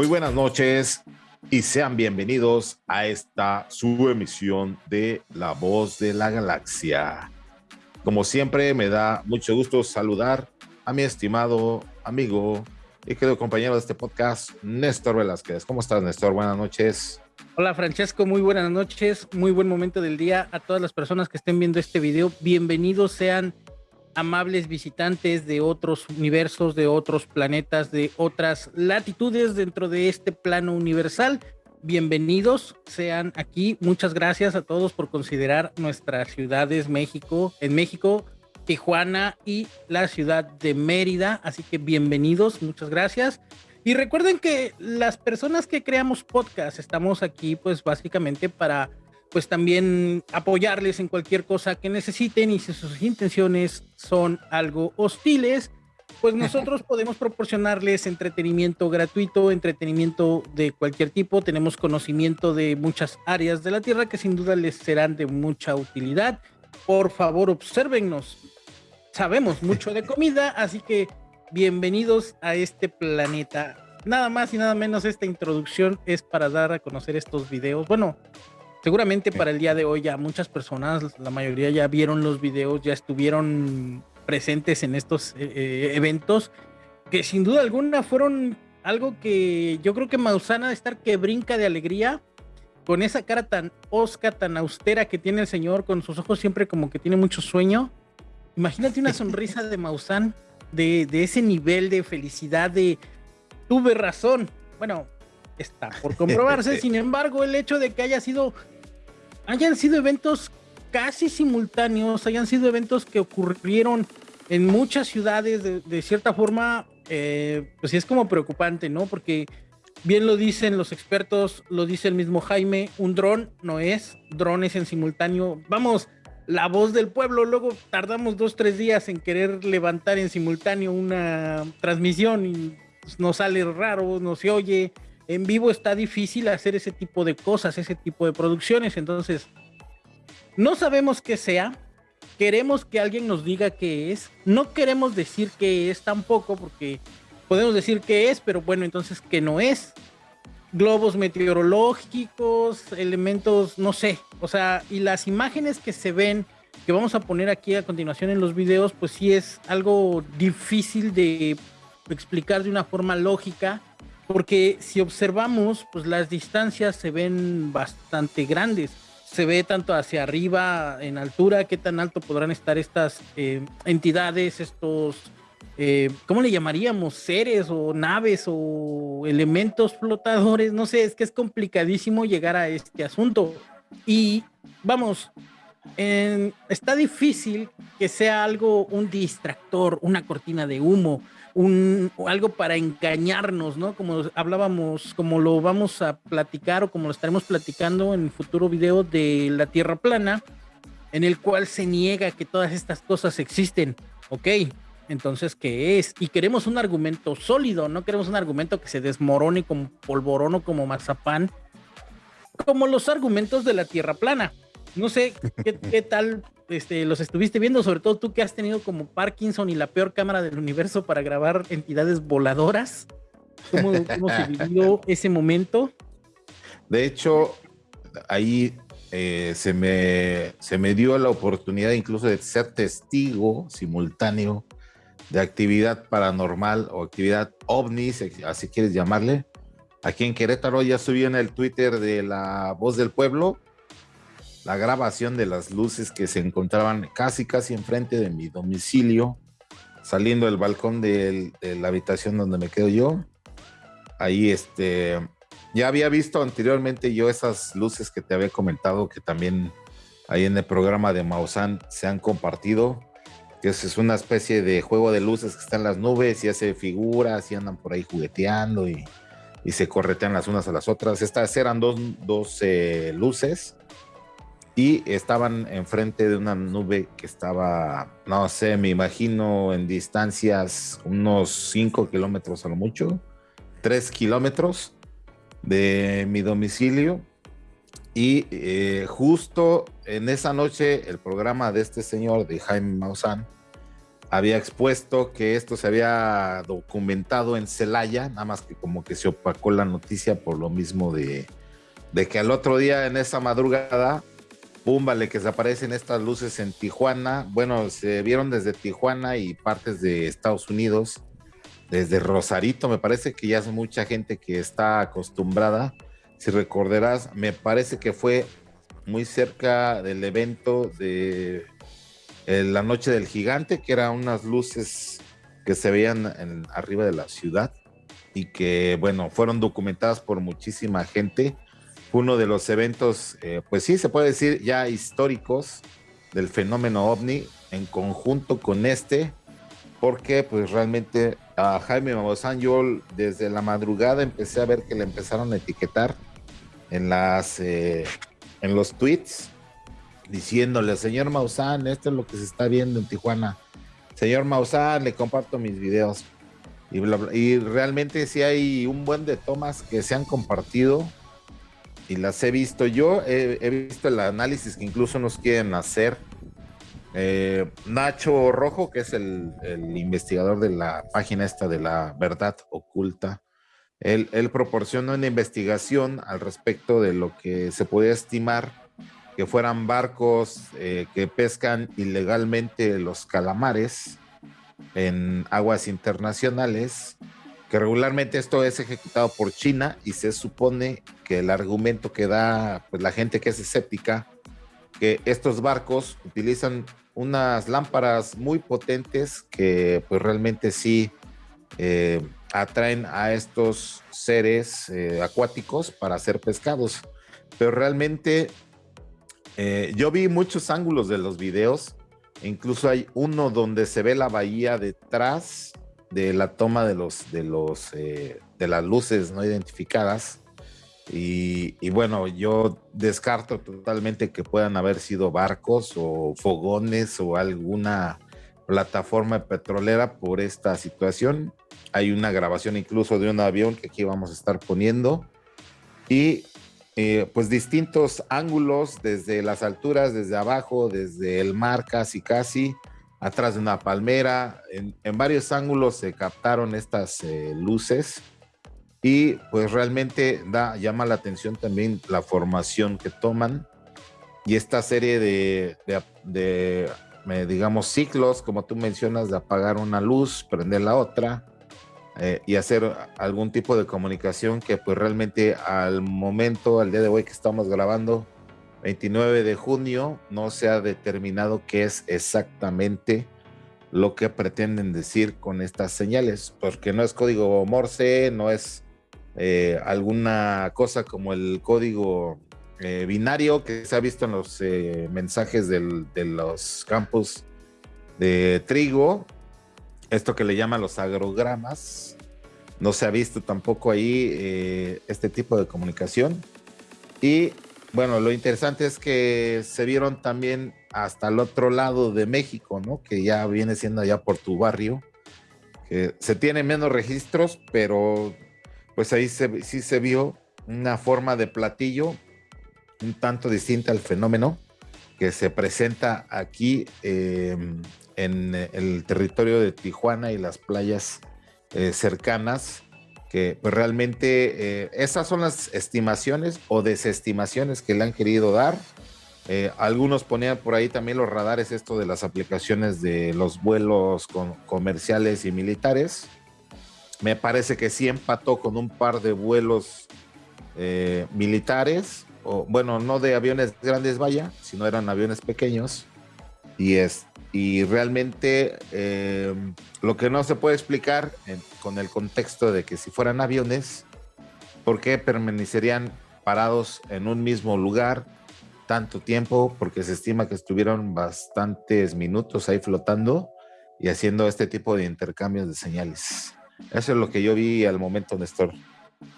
Muy buenas noches y sean bienvenidos a esta su emisión de La Voz de la Galaxia. Como siempre, me da mucho gusto saludar a mi estimado amigo y querido compañero de este podcast, Néstor Velázquez. ¿Cómo estás, Néstor? Buenas noches. Hola, Francesco. Muy buenas noches. Muy buen momento del día a todas las personas que estén viendo este video. Bienvenidos sean amables visitantes de otros universos, de otros planetas, de otras latitudes dentro de este plano universal. Bienvenidos sean aquí. Muchas gracias a todos por considerar nuestras ciudades México, en México, Tijuana y la ciudad de Mérida. Así que bienvenidos, muchas gracias. Y recuerden que las personas que creamos podcast estamos aquí pues básicamente para pues también apoyarles en cualquier cosa que necesiten y si sus intenciones son algo hostiles, pues nosotros podemos proporcionarles entretenimiento gratuito, entretenimiento de cualquier tipo, tenemos conocimiento de muchas áreas de la Tierra que sin duda les serán de mucha utilidad. Por favor, obsérvennos. Sabemos mucho de comida, así que bienvenidos a este planeta. Nada más y nada menos esta introducción es para dar a conocer estos videos. Bueno, Seguramente para el día de hoy ya muchas personas, la mayoría ya vieron los videos, ya estuvieron presentes en estos eh, eh, eventos, que sin duda alguna fueron algo que yo creo que Mausana de estar que brinca de alegría, con esa cara tan osca, tan austera que tiene el señor, con sus ojos siempre como que tiene mucho sueño. Imagínate una sonrisa de Maussan, de, de ese nivel de felicidad, de tuve razón. Bueno, está por comprobarse. Sin embargo, el hecho de que haya sido, hayan sido eventos casi simultáneos, hayan sido eventos que ocurrieron en muchas ciudades de, cierta forma, eh, pues sí es como preocupante, ¿no? Porque bien lo dicen los expertos, lo dice el mismo Jaime, un dron no es, drones en simultáneo. Vamos, la voz del pueblo, luego tardamos dos, tres días en querer levantar en simultáneo una transmisión y pues, nos sale raro, no se oye en vivo está difícil hacer ese tipo de cosas, ese tipo de producciones. Entonces, no sabemos qué sea. Queremos que alguien nos diga qué es. No queremos decir qué es tampoco, porque podemos decir qué es, pero bueno, entonces qué no es. Globos meteorológicos, elementos, no sé. O sea, y las imágenes que se ven, que vamos a poner aquí a continuación en los videos, pues sí es algo difícil de explicar de una forma lógica porque si observamos, pues las distancias se ven bastante grandes. Se ve tanto hacia arriba, en altura, qué tan alto podrán estar estas eh, entidades, estos, eh, ¿cómo le llamaríamos? Seres o naves o elementos flotadores. No sé, es que es complicadísimo llegar a este asunto. Y vamos, está difícil que sea algo, un distractor, una cortina de humo un, algo para engañarnos, ¿no? Como hablábamos, como lo vamos a platicar o como lo estaremos platicando en el futuro video de la Tierra plana, en el cual se niega que todas estas cosas existen. Ok, entonces, ¿qué es? Y queremos un argumento sólido, no queremos un argumento que se desmorone como polvorón o como mazapán, como los argumentos de la Tierra plana. No sé qué, tal este, los estuviste viendo, sobre todo tú que has tenido como Parkinson y la peor cámara del universo para grabar entidades voladoras. ¿Cómo, se vivió ese momento? De hecho, ahí eh, se, me, se me dio la oportunidad incluso de ser testigo simultáneo de actividad paranormal o actividad ovni, así quieres llamarle. Aquí en Querétaro ya subí en el Twitter de la Voz del Pueblo la grabación de las luces que se encontraban casi, casi enfrente de mi domicilio, saliendo del balcón de, la habitación donde me quedo yo. Ahí, este, ya había visto anteriormente yo esas luces que te había comentado, que también ahí en el programa de Mausan se han compartido, que es una especie de juego de luces que están en las nubes y hace figuras y andan por ahí jugueteando y, se corretean las unas a las otras. Estas eran dos, dos eh, luces y estaban enfrente de una nube que estaba, no sé, me imagino en distancias unos 5 kilómetros a lo mucho, 3 kilómetros de mi domicilio. Y eh, justo en esa noche el programa de este señor, de Jaime Maussan, había expuesto que esto se había documentado en Celaya, nada más que como que se opacó la noticia por lo mismo de, de que al otro día en esa madrugada, pum, vale, que se aparecen estas luces en Tijuana. Bueno, se vieron desde Tijuana y partes de Estados Unidos, desde Rosarito, me parece que ya es mucha gente que está acostumbrada. Si recordarás, me parece que fue muy cerca del evento de eh, la Noche del Gigante, que eran unas luces que se veían en, arriba de la ciudad y que, bueno, fueron documentadas por muchísima gente. Uno de los eventos, eh, pues sí, se puede decir ya históricos del fenómeno ovni en conjunto con este, porque pues realmente a Jaime Maussan yo desde la madrugada empecé a ver que le empezaron a etiquetar en las eh, en los tweets diciéndole, señor Maussan, esto es lo que se está viendo en Tijuana. Señor Maussan, le comparto mis videos. Y, realmente sí hay un buen de tomas que se han compartido y las he visto yo. He, visto el análisis que incluso nos quieren hacer. Eh, Nacho Rojo, que es el, investigador de la página esta de la verdad oculta, él, él proporciona una investigación al respecto de lo que se puede estimar que fueran barcos eh, que pescan ilegalmente los calamares en aguas internacionales, que regularmente esto es ejecutado por China y se supone que el argumento que da pues, la gente que es escéptica, que estos barcos utilizan unas lámparas muy potentes que pues realmente sí eh, atraen a estos seres eh, acuáticos para ser pescados, pero realmente eh, yo vi muchos ángulos de los videos. Incluso hay uno donde se ve la bahía detrás de la toma de los de los eh, de las luces no identificadas. Y, bueno, yo descarto totalmente que puedan haber sido barcos o fogones o alguna plataforma petrolera por esta situación. Hay una grabación incluso de un avión que aquí vamos a estar poniendo. Y eh, pues distintos ángulos desde las alturas, desde abajo, desde el mar casi casi, atrás de una palmera, en, varios ángulos se captaron estas eh, luces y pues realmente da, llama la atención también la formación que toman y esta serie de, de digamos, ciclos, como tú mencionas, de apagar una luz, prender la otra, eh, y hacer algún tipo de comunicación que pues realmente al momento, al día de hoy que estamos grabando, 29 de junio, no se ha determinado qué es exactamente lo que pretenden decir con estas señales, porque no es código Morse, no es eh, alguna cosa como el código eh, binario que se ha visto en los mensajes de los campos de trigo, esto que le llaman los agrogramas. No se ha visto tampoco ahí eh, este tipo de comunicación. Y bueno, lo interesante es que se vieron también hasta el otro lado de México, ¿no? Que ya viene siendo allá por tu barrio. Que se tienen menos registros, pero pues ahí sí se vio una forma de platillo un tanto distinta al fenómeno que se presenta aquí eh, en el territorio de Tijuana y las playas eh, cercanas, que pues realmente eh, esas son las estimaciones o desestimaciones que le han querido dar. Eh, algunos ponían por ahí también los radares, esto de las aplicaciones de los vuelos comerciales y militares. Me parece que sí empató con un par de vuelos militares, o bueno, no de aviones grandes, vaya, sino eran aviones pequeños. Y, es, y realmente eh, lo que no se puede explicar con el contexto de que si fueran aviones, ¿por qué permanecerían parados en un mismo lugar tanto tiempo? Porque se estima que estuvieron bastantes minutos ahí flotando y haciendo este tipo de intercambios de señales. Eso es lo que yo vi al momento, Néstor.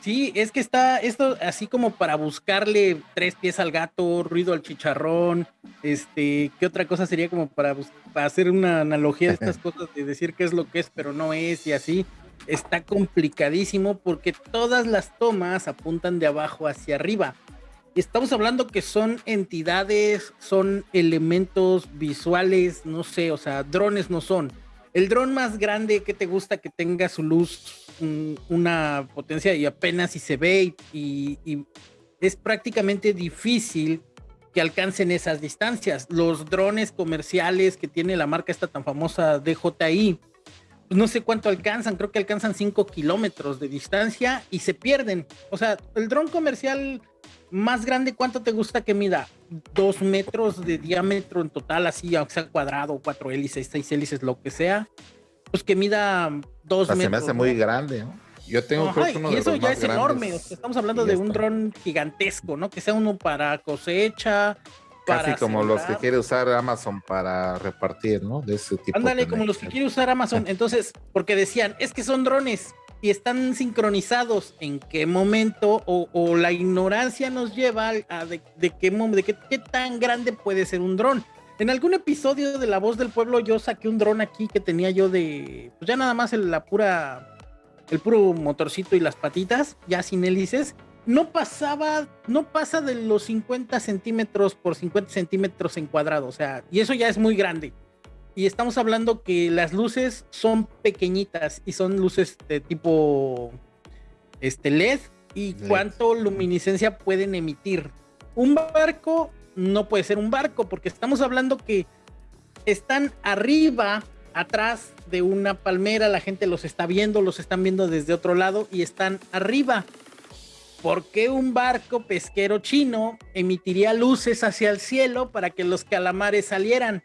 Sí, es que está esto así como para buscarle tres pies al gato, ruido al chicharrón, este, ¿qué otra cosa sería como para, hacer una analogía de estas cosas, de decir qué es lo que es, pero no es y así? Está complicadísimo porque todas las tomas apuntan de abajo hacia arriba. Estamos hablando que son entidades, son elementos visuales, no sé, o sea, drones no son el dron más grande que te gusta que tenga su luz, una potencia y apenas si se ve y, es prácticamente difícil que alcancen esas distancias. Los drones comerciales que tiene la marca esta tan famosa DJI, pues no sé cuánto alcanzan, creo que alcanzan 5 kilómetros de distancia y se pierden. O sea, el dron comercial más grande, ¿cuánto te gusta que mida? Dos metros de diámetro en total, así, aunque sea cuadrado, cuatro hélices, seis hélices, lo que sea. Pues que mida dos metros. Se me hace muy grande, ¿no? Yo tengo y eso ya es enorme. estamos hablando de un dron gigantesco, ¿no? Que sea uno para cosecha. Casi como los que quiere usar Amazon para repartir, ¿no? De ese tipo. Ándale, como los que quiere usar Amazon. Entonces, porque decían, es que son drones y están sincronizados. ¿En qué momento o, la ignorancia nos lleva a de, qué, de qué, qué tan grande puede ser un dron? En algún episodio de La Voz del Pueblo yo saqué un dron aquí que tenía yo de, pues ya nada más en la pura el puro motorcito y las patitas, ya sin hélices, no pasaba, no pasa de los 50 centímetros por 50 centímetros en cuadrado, o sea, y eso ya es muy grande. Y estamos hablando que las luces son pequeñitas y son luces de tipo este LED y cuánto luminiscencia pueden emitir. Un barco no puede ser un barco porque estamos hablando que están arriba atrás de una palmera, la gente los está viendo, los están viendo desde otro lado y están arriba. ¿Por qué un barco pesquero chino emitiría luces hacia el cielo para que los calamares salieran?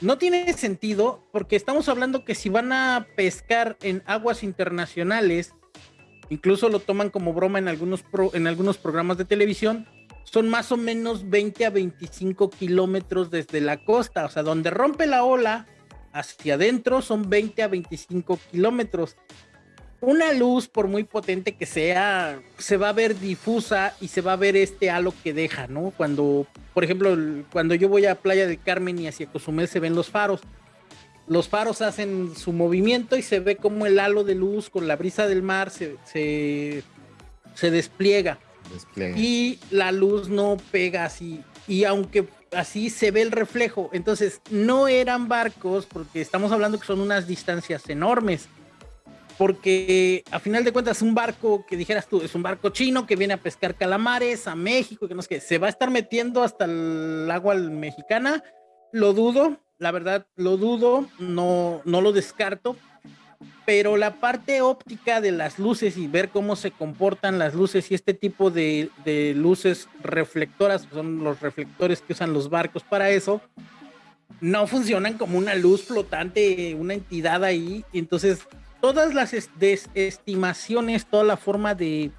No tiene sentido porque estamos hablando que si van a pescar en aguas internacionales, incluso lo toman como broma en algunos, en algunos programas de televisión, son más o menos 20 a 25 kilómetros desde la costa, o sea, donde rompe la ola, hacia adentro son 20 a 25 kilómetros. Una luz, por muy potente que sea, se va a ver difusa y se va a ver este halo que deja, ¿no? Cuando, por ejemplo, cuando yo voy a Playa del Carmen y hacia Cozumel se ven los faros. Los faros hacen su movimiento y se ve como el halo de luz con la brisa del mar se, se, despliega. Y la luz no pega así. Y aunque así se ve el reflejo. Entonces, no eran barcos, porque estamos hablando que son unas distancias enormes. Porque a final de cuentas, un barco que dijeras tú, es un barco chino que viene a pescar calamares a México, que no sé qué, se va a estar metiendo hasta el agua mexicana. Lo dudo, la verdad, lo dudo, no, no lo descarto, pero la parte óptica de las luces y ver cómo se comportan las luces y este tipo de, luces reflectoras, son los reflectores que usan los barcos para eso, no funcionan como una luz flotante, una entidad ahí. Entonces, todas las desestimaciones, toda la forma de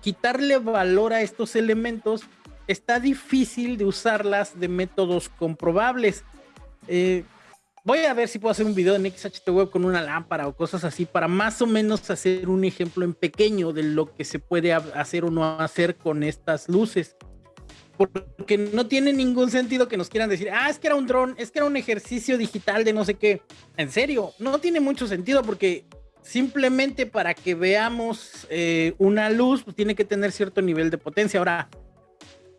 quitarle valor a estos elementos, está difícil de usarlas de métodos comprobables. Eh, Voy a ver si puedo hacer un video en XHT Web con una lámpara o cosas así para más o menos hacer un ejemplo en pequeño de lo que se puede hacer o no hacer con estas luces. Porque no tiene ningún sentido que nos quieran decir, ah, es que era un dron, es que era un ejercicio digital de no sé qué. En serio, no tiene mucho sentido porque simplemente para que veamos eh, una luz, pues tiene que tener cierto nivel de potencia. Ahora,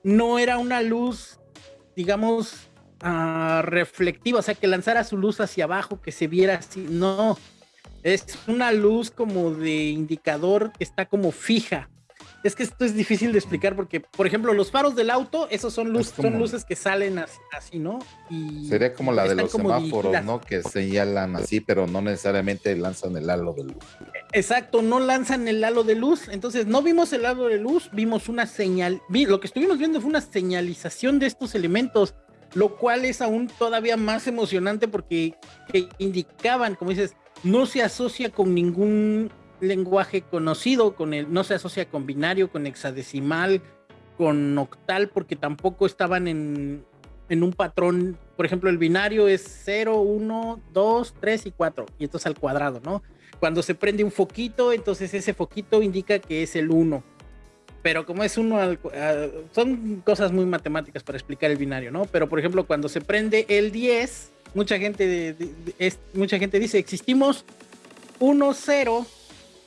no era una luz, digamos, uh, reflectiva, o sea, que lanzara su luz hacia abajo, que se viera así. No, es una luz como de indicador que está como fija. Es que esto es difícil de explicar porque, por ejemplo, los faros del auto, esos son, luz, son luces que salen así, ¿no? Y Sería como la de los semáforos, ¿no? Que señalan así, pero no necesariamente lanzan el halo de luz. Exacto, no lanzan el halo de luz. Entonces, no vimos el halo de luz, vimos una señal. Lo que estuvimos viendo fue una señalización de estos elementos lo cual es aún todavía más emocionante porque indicaban, como dices, no se asocia con ningún lenguaje conocido, con el, no se asocia con binario, con hexadecimal, con octal, porque tampoco estaban en, en un patrón, por ejemplo, el binario es 0, 1, 2, 3 y 4, y entonces al cuadrado, ¿no? Cuando se prende un foquito, entonces ese foquito indica que es el 1 pero como es uno, son cosas muy matemáticas para explicar el binario, ¿no? Pero por ejemplo, cuando se prende el 10, mucha gente, mucha gente dice, existimos 1, 0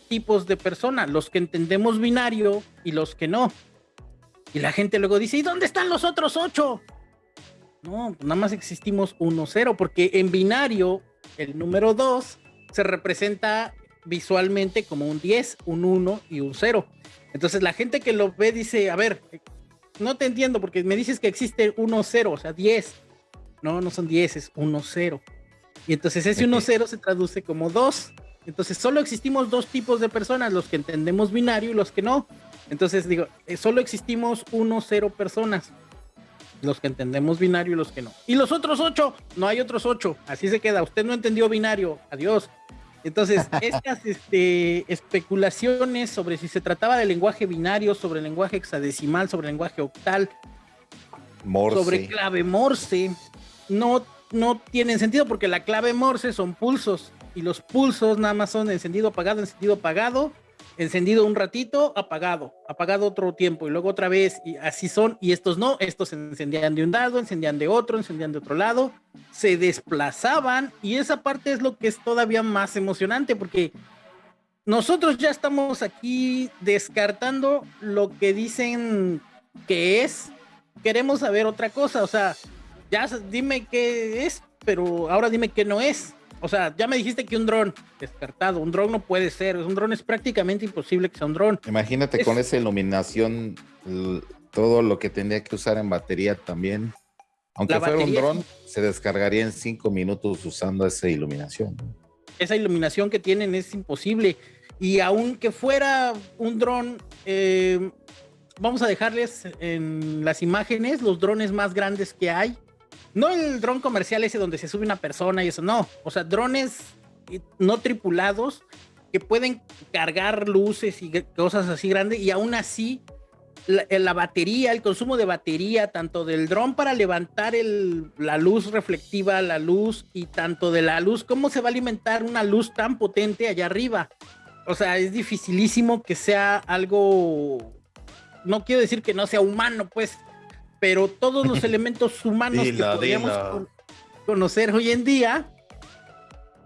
tipos de personas, los que entendemos binario y los que no. Y la gente luego dice, ¿y dónde están los otros 8? No, nada más existimos 1, 0, porque en binario el número 2 se representa visualmente como un 10, un 1 y un 0. Entonces la gente que lo ve dice, a ver, no te entiendo porque me dices que existe 1, 0, o sea, 10. No, no son 10, es 1, 0. Y entonces ese 1, 0 se traduce como 2. Entonces solo existimos dos tipos de personas, los que entendemos binario y los que no. Entonces digo, eh, solo existimos 1, 0 personas. Los que entendemos binario y los que no. Y los otros 8, no hay otros 8. Así se queda. Usted no entendió binario. Adiós. Entonces, estas este, especulaciones sobre si se trataba de lenguaje binario, sobre lenguaje hexadecimal, sobre lenguaje octal, sobre clave Morse, no, no tienen sentido porque la clave Morse son pulsos y los pulsos nada más son encendido apagado, encendido apagado encendido un ratito, apagado, apagado otro tiempo y luego otra vez y así son y estos no, estos se encendían de un lado, encendían de otro, encendían de otro lado, se desplazaban y esa parte es lo que es todavía más emocionante porque nosotros ya estamos aquí descartando lo que dicen que es, queremos saber otra cosa, o sea, ya dime qué es, pero ahora dime qué no es. O sea, ya me dijiste que un dron, descartado, un dron no puede ser, un dron es prácticamente imposible que sea un dron. Imagínate con esa iluminación, todo lo que tendría que usar en batería también. Aunque fuera un dron, se descargaría en cinco minutos usando esa iluminación. Esa iluminación que tienen es imposible. Y aunque fuera un dron, eh, vamos a dejarles en las imágenes los drones más grandes que hay no el dron comercial ese donde se sube una persona y eso, no. O sea, drones no tripulados que pueden cargar luces y cosas así grandes y aún así la, batería, el consumo de batería, tanto del dron para levantar la luz reflectiva, la luz y tanto de la luz, ¿cómo se va a alimentar una luz tan potente allá arriba? O sea, es dificilísimo que sea algo, no quiero decir que no sea humano, pues, pero todos los elementos humanos que podríamos conocer hoy en día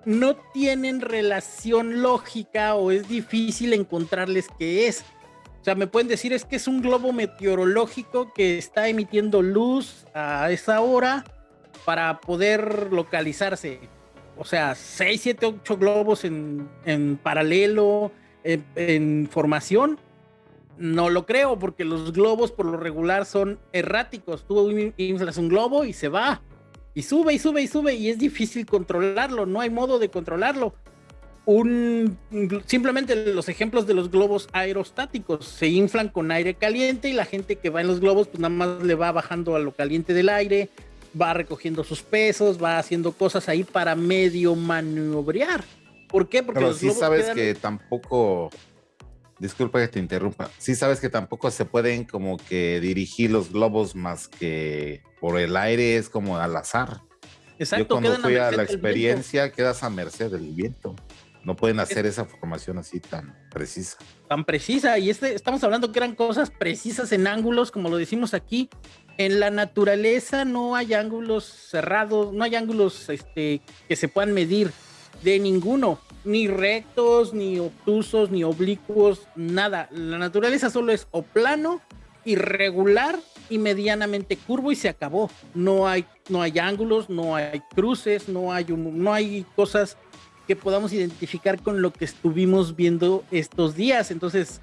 no tienen relación lógica o es difícil encontrarles qué es. O sea, me pueden decir es que es un globo meteorológico que está emitiendo luz a esa hora para poder localizarse. O sea, 6, 7, 8 globos en, paralelo, en formación no lo creo, porque los globos por lo regular son erráticos. Tú inflas un globo y se va. Y sube y sube y sube y es difícil controlarlo. No hay modo de controlarlo. Un, simplemente los ejemplos de los globos aerostáticos se inflan con aire caliente y la gente que va en los globos pues nada más le va bajando a lo caliente del aire, va recogiendo sus pesos, va haciendo cosas ahí para medio maniobrar. ¿Por qué? Porque Pero sí sabes que tampoco disculpa que te interrumpa. Sí sabes que tampoco se pueden como que dirigir los globos más que por el aire, es como al azar. Exacto. Yo cuando fui a, la experiencia quedas a merced del viento. No pueden hacer esa formación así tan precisa. Tan precisa. Y este, estamos hablando que eran cosas precisas en ángulos, como lo decimos aquí. En la naturaleza no hay ángulos cerrados, no hay ángulos este, que se puedan medir de ninguno ni rectos, ni obtusos, ni oblicuos, nada. La naturaleza solo es o plano, irregular y medianamente curvo y se acabó. No hay, no hay ángulos, no hay cruces, no hay, no hay cosas que podamos identificar con lo que estuvimos viendo estos días. Entonces,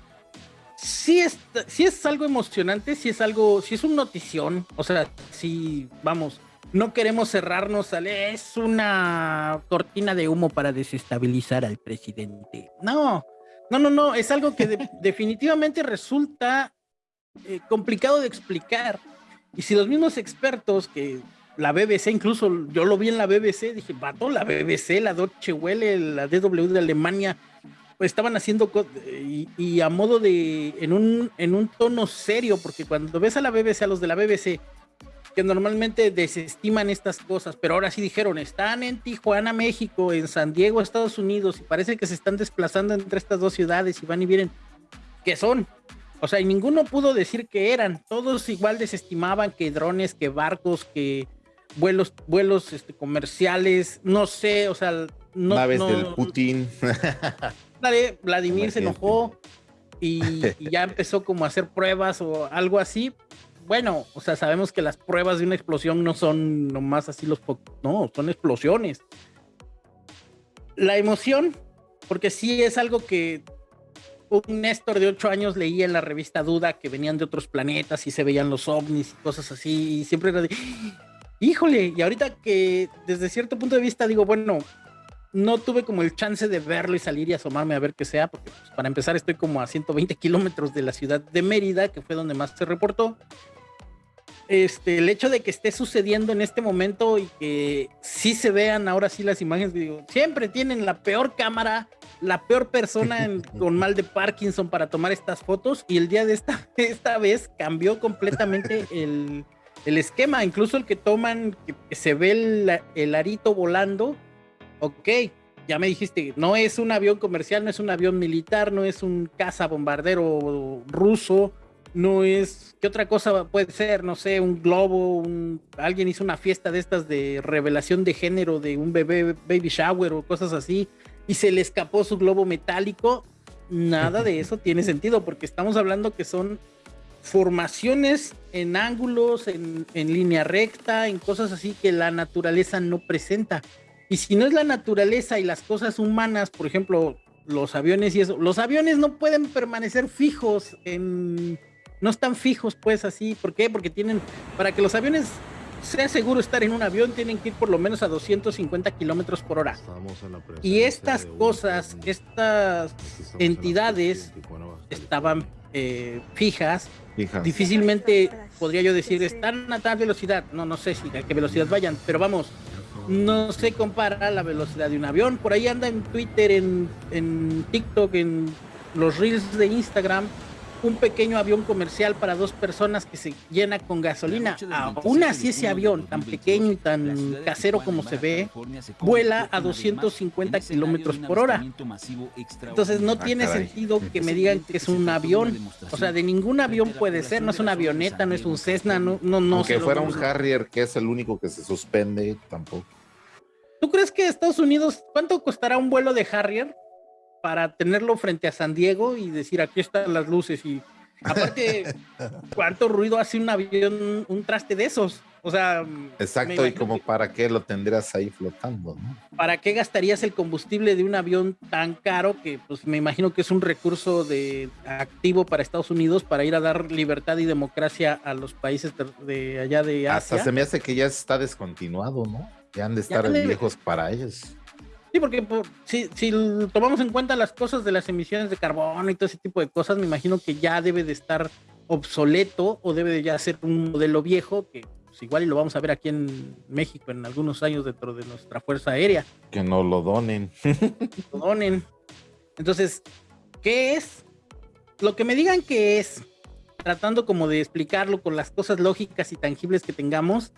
sí es, sí es algo emocionante, sí es algo, sí es un notición. O sea, sí, vamos, no queremos cerrarnos al es una cortina de humo para desestabilizar al presidente. No, no, no, no, es algo que definitivamente resulta eh, complicado de explicar. Y si los mismos expertos que la BBC, incluso yo lo vi en la BBC, dije, vato, la BBC, la Deutsche Welle, la DW de Alemania, pues estaban haciendo y, y, a modo de, en un, en un tono serio, porque cuando ves a la BBC, a los de la BBC, que normalmente desestiman estas cosas, pero ahora sí dijeron, están en Tijuana, México, en San Diego, Estados Unidos, y parece que se están desplazando entre estas dos ciudades y van y vienen, ¿qué son? O sea, y ninguno pudo decir que eran, todos igual desestimaban que drones, que barcos, que vuelos, vuelos este, comerciales, no sé, o sea, no, naves del Putin. Vladimir se enojó y, y, ya empezó como a hacer pruebas o algo así, bueno, o sea, sabemos que las pruebas de una explosión no son nomás así los, no, son explosiones. la emoción, porque sí es algo que un Néstor de ocho años leía en la revista Duda que venían de otros planetas y se veían los ovnis y cosas así, y siempre era de, híjole, y ahorita que desde cierto punto de vista digo, bueno, no tuve como el chance de verlo y salir y asomarme a ver qué sea, porque pues, para empezar estoy como a 120 kilómetros de la ciudad de Mérida, que fue donde más se reportó. Este, el hecho de que esté sucediendo en este momento y que sí se vean ahora sí las imágenes, digo, siempre tienen la peor cámara, la peor persona con mal de Parkinson para tomar estas fotos y el día de esta, esta vez cambió completamente el, el esquema, incluso el que toman, que, se ve el, el, arito volando, ok, ya me dijiste, no es un avión comercial, no es un avión militar, no es un caza bombardero ruso, no es, ¿qué otra cosa puede ser? No sé, un globo, alguien hizo una fiesta de estas de revelación de género de un bebé, baby shower o cosas así, y se le escapó su globo metálico. Nada de eso tiene sentido, porque estamos hablando que son formaciones en ángulos, en, línea recta, en cosas así que la naturaleza no presenta. Y si no es la naturaleza y las cosas humanas, por ejemplo, los aviones y eso, los aviones no pueden permanecer fijos en... No están fijos pues así, ¿por qué? Porque tienen, para que los aviones sea seguro estar en un avión, tienen que ir por lo menos a 250 kilómetros por hora. Y estas cosas, estas entidades estaban eh, fijas Difícilmente podría yo decir, están a tal velocidad. No, no sé si a qué velocidad vayan, pero vamos, no se compara la velocidad de un avión. Por ahí anda en Twitter, en, en TikTok, en los reels de Instagram, un pequeño avión comercial para dos personas que se llena con gasolina. Aún así ese avión tan pequeño y tan casero como se ve, vuela a 250 kilómetros por hora. Entonces no tiene sentido que me digan que es un avión. O sea, de ningún avión puede ser, no es una avioneta, no es un Cessna, no, no, no. Aunque fuera un Harrier, que es el único que se suspende, tampoco. ¿Tú crees que Estados Unidos, cuánto costará un vuelo de Harrier? Para tenerlo frente a San Diego y decir aquí están las luces y aparte cuánto ruido hace un avión un traste de esos. O sea exacto y como para qué lo tendrías ahí flotando ¿no? para qué gastarías el combustible de un avión tan caro que pues me imagino que es un recurso de activo para Estados Unidos para ir a dar libertad y democracia a los países de, allá de Asia hasta se me hace que ya está descontinuado no ya han de estar viejos para ellos Sí, porque si, si, tomamos en cuenta las cosas de las emisiones de carbono y todo ese tipo de cosas, me imagino que ya debe de estar obsoleto o debe de ya ser un modelo viejo que pues, igual y lo vamos a ver aquí en México en algunos años dentro de nuestra Fuerza Aérea. Que no lo donen. lo donen. Entonces, ¿qué es? Lo que me digan que es, tratando como de explicarlo con las cosas lógicas y tangibles que tengamos,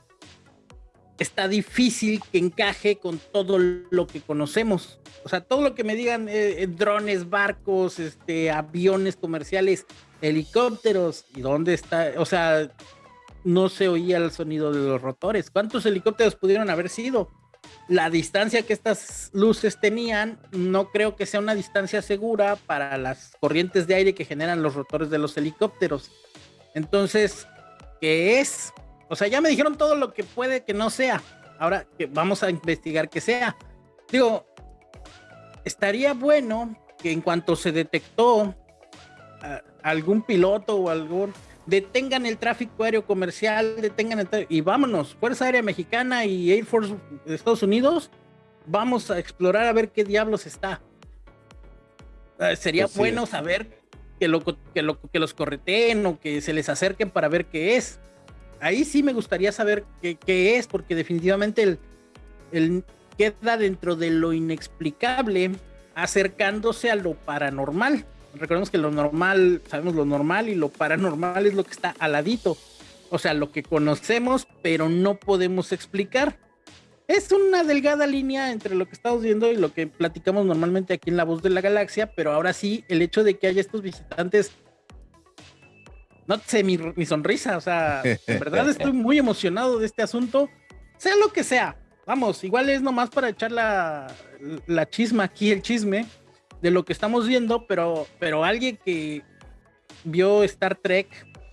está difícil que encaje con todo lo que conocemos. O sea, todo lo que me digan, eh, eh, drones, barcos, este, aviones comerciales, helicópteros, ¿y dónde está? O sea, no se oía el sonido de los rotores. ¿Cuántos helicópteros pudieron haber sido? La distancia que estas luces tenían, no creo que sea una distancia segura para las corrientes de aire que generan los rotores de los helicópteros. Entonces, ¿qué es? O sea, ya me dijeron todo lo que puede que no sea. Ahora que vamos a investigar que sea. Digo, estaría bueno que en cuanto se detectó algún piloto o algún detengan el tráfico aéreo comercial, detengan el y vámonos, Fuerza Aérea Mexicana y Air Force de Estados Unidos, vamos a explorar a ver qué diablos está. Ah, sería pues bueno saber que, lo, que, lo, que los correteen o que se les acerquen para ver qué es ahí sí me gustaría saber qué, es, porque definitivamente el, queda dentro de lo inexplicable, acercándose a lo paranormal. Recordemos que lo normal, sabemos lo normal y lo paranormal es lo que está al ladito. O sea, lo que conocemos, pero no podemos explicar. Es una delgada línea entre lo que estamos viendo y lo que platicamos normalmente aquí en La Voz de la Galaxia, pero ahora sí, el hecho de que haya estos visitantes no sé mi, sonrisa, o sea, en verdad estoy muy emocionado de este asunto, sea lo que sea. Vamos, igual es nomás para echar la, la chisma aquí, el chisme de lo que estamos viendo, pero, pero alguien que vio Star Trek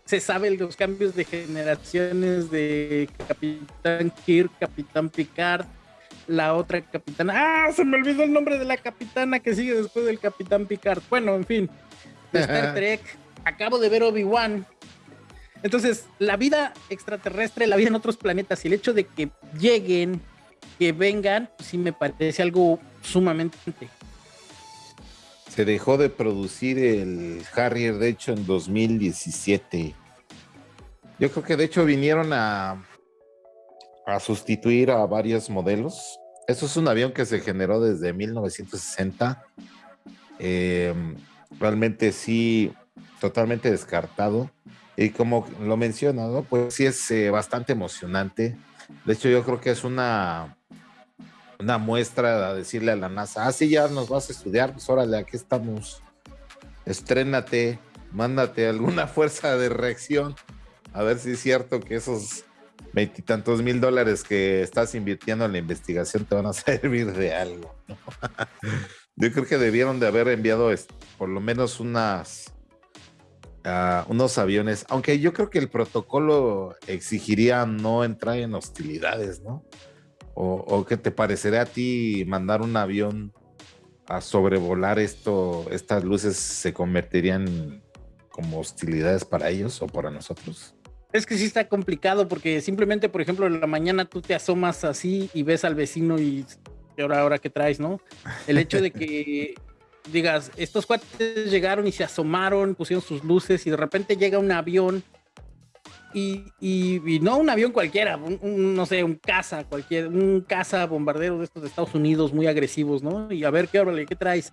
se sabe los cambios de generaciones de Capitán Kirk, Capitán Picard, la otra capitana. ¡Ah! Se me olvidó el nombre de la capitana que sigue después del capitán Picard. Bueno, en fin, de Star Trek. Acabo de ver Obi-Wan. Entonces, la vida extraterrestre, la vida en otros planetas y el hecho de que lleguen, que vengan, sí me parece algo sumamente. Se dejó de producir el Harrier, de hecho, en 2017. Yo creo que de hecho vinieron a, a sustituir a varios modelos. Eso es un avión que se generó desde 1960. Em, realmente sí, totalmente descartado. Y como lo menciona, ¿no? Pues sí es eh, bastante emocionante. De hecho, yo creo que es una, una muestra a decirle a la NASA, ah, sí, ya nos vas a estudiar, pues órale, aquí estamos. Estrénate, mándate alguna fuerza de reacción a ver si es cierto que esos veintitantos mil dólares que estás invirtiendo en la investigación te van a servir de algo. Yo creo que debieron de haber enviado por lo menos unas uh, unos aviones, aunque yo creo que el protocolo exigiría no entrar en hostilidades, ¿no? O, o que te parecería a ti mandar un avión a sobrevolar esto, estas luces se convertirían como hostilidades para ellos o para nosotros. Es que sí está complicado porque simplemente, por ejemplo, en la mañana tú te asomas así y ves al vecino y ahora, ahora que traes, ¿no? El hecho de que digas, estos cuates llegaron y se asomaron, pusieron sus luces y de repente llega un avión y, y, no un avión cualquiera, un, no sé, un caza, cualquier, un caza bombardero de estos de Estados Unidos muy agresivos, ¿no? Y a ver qué órale, qué traes.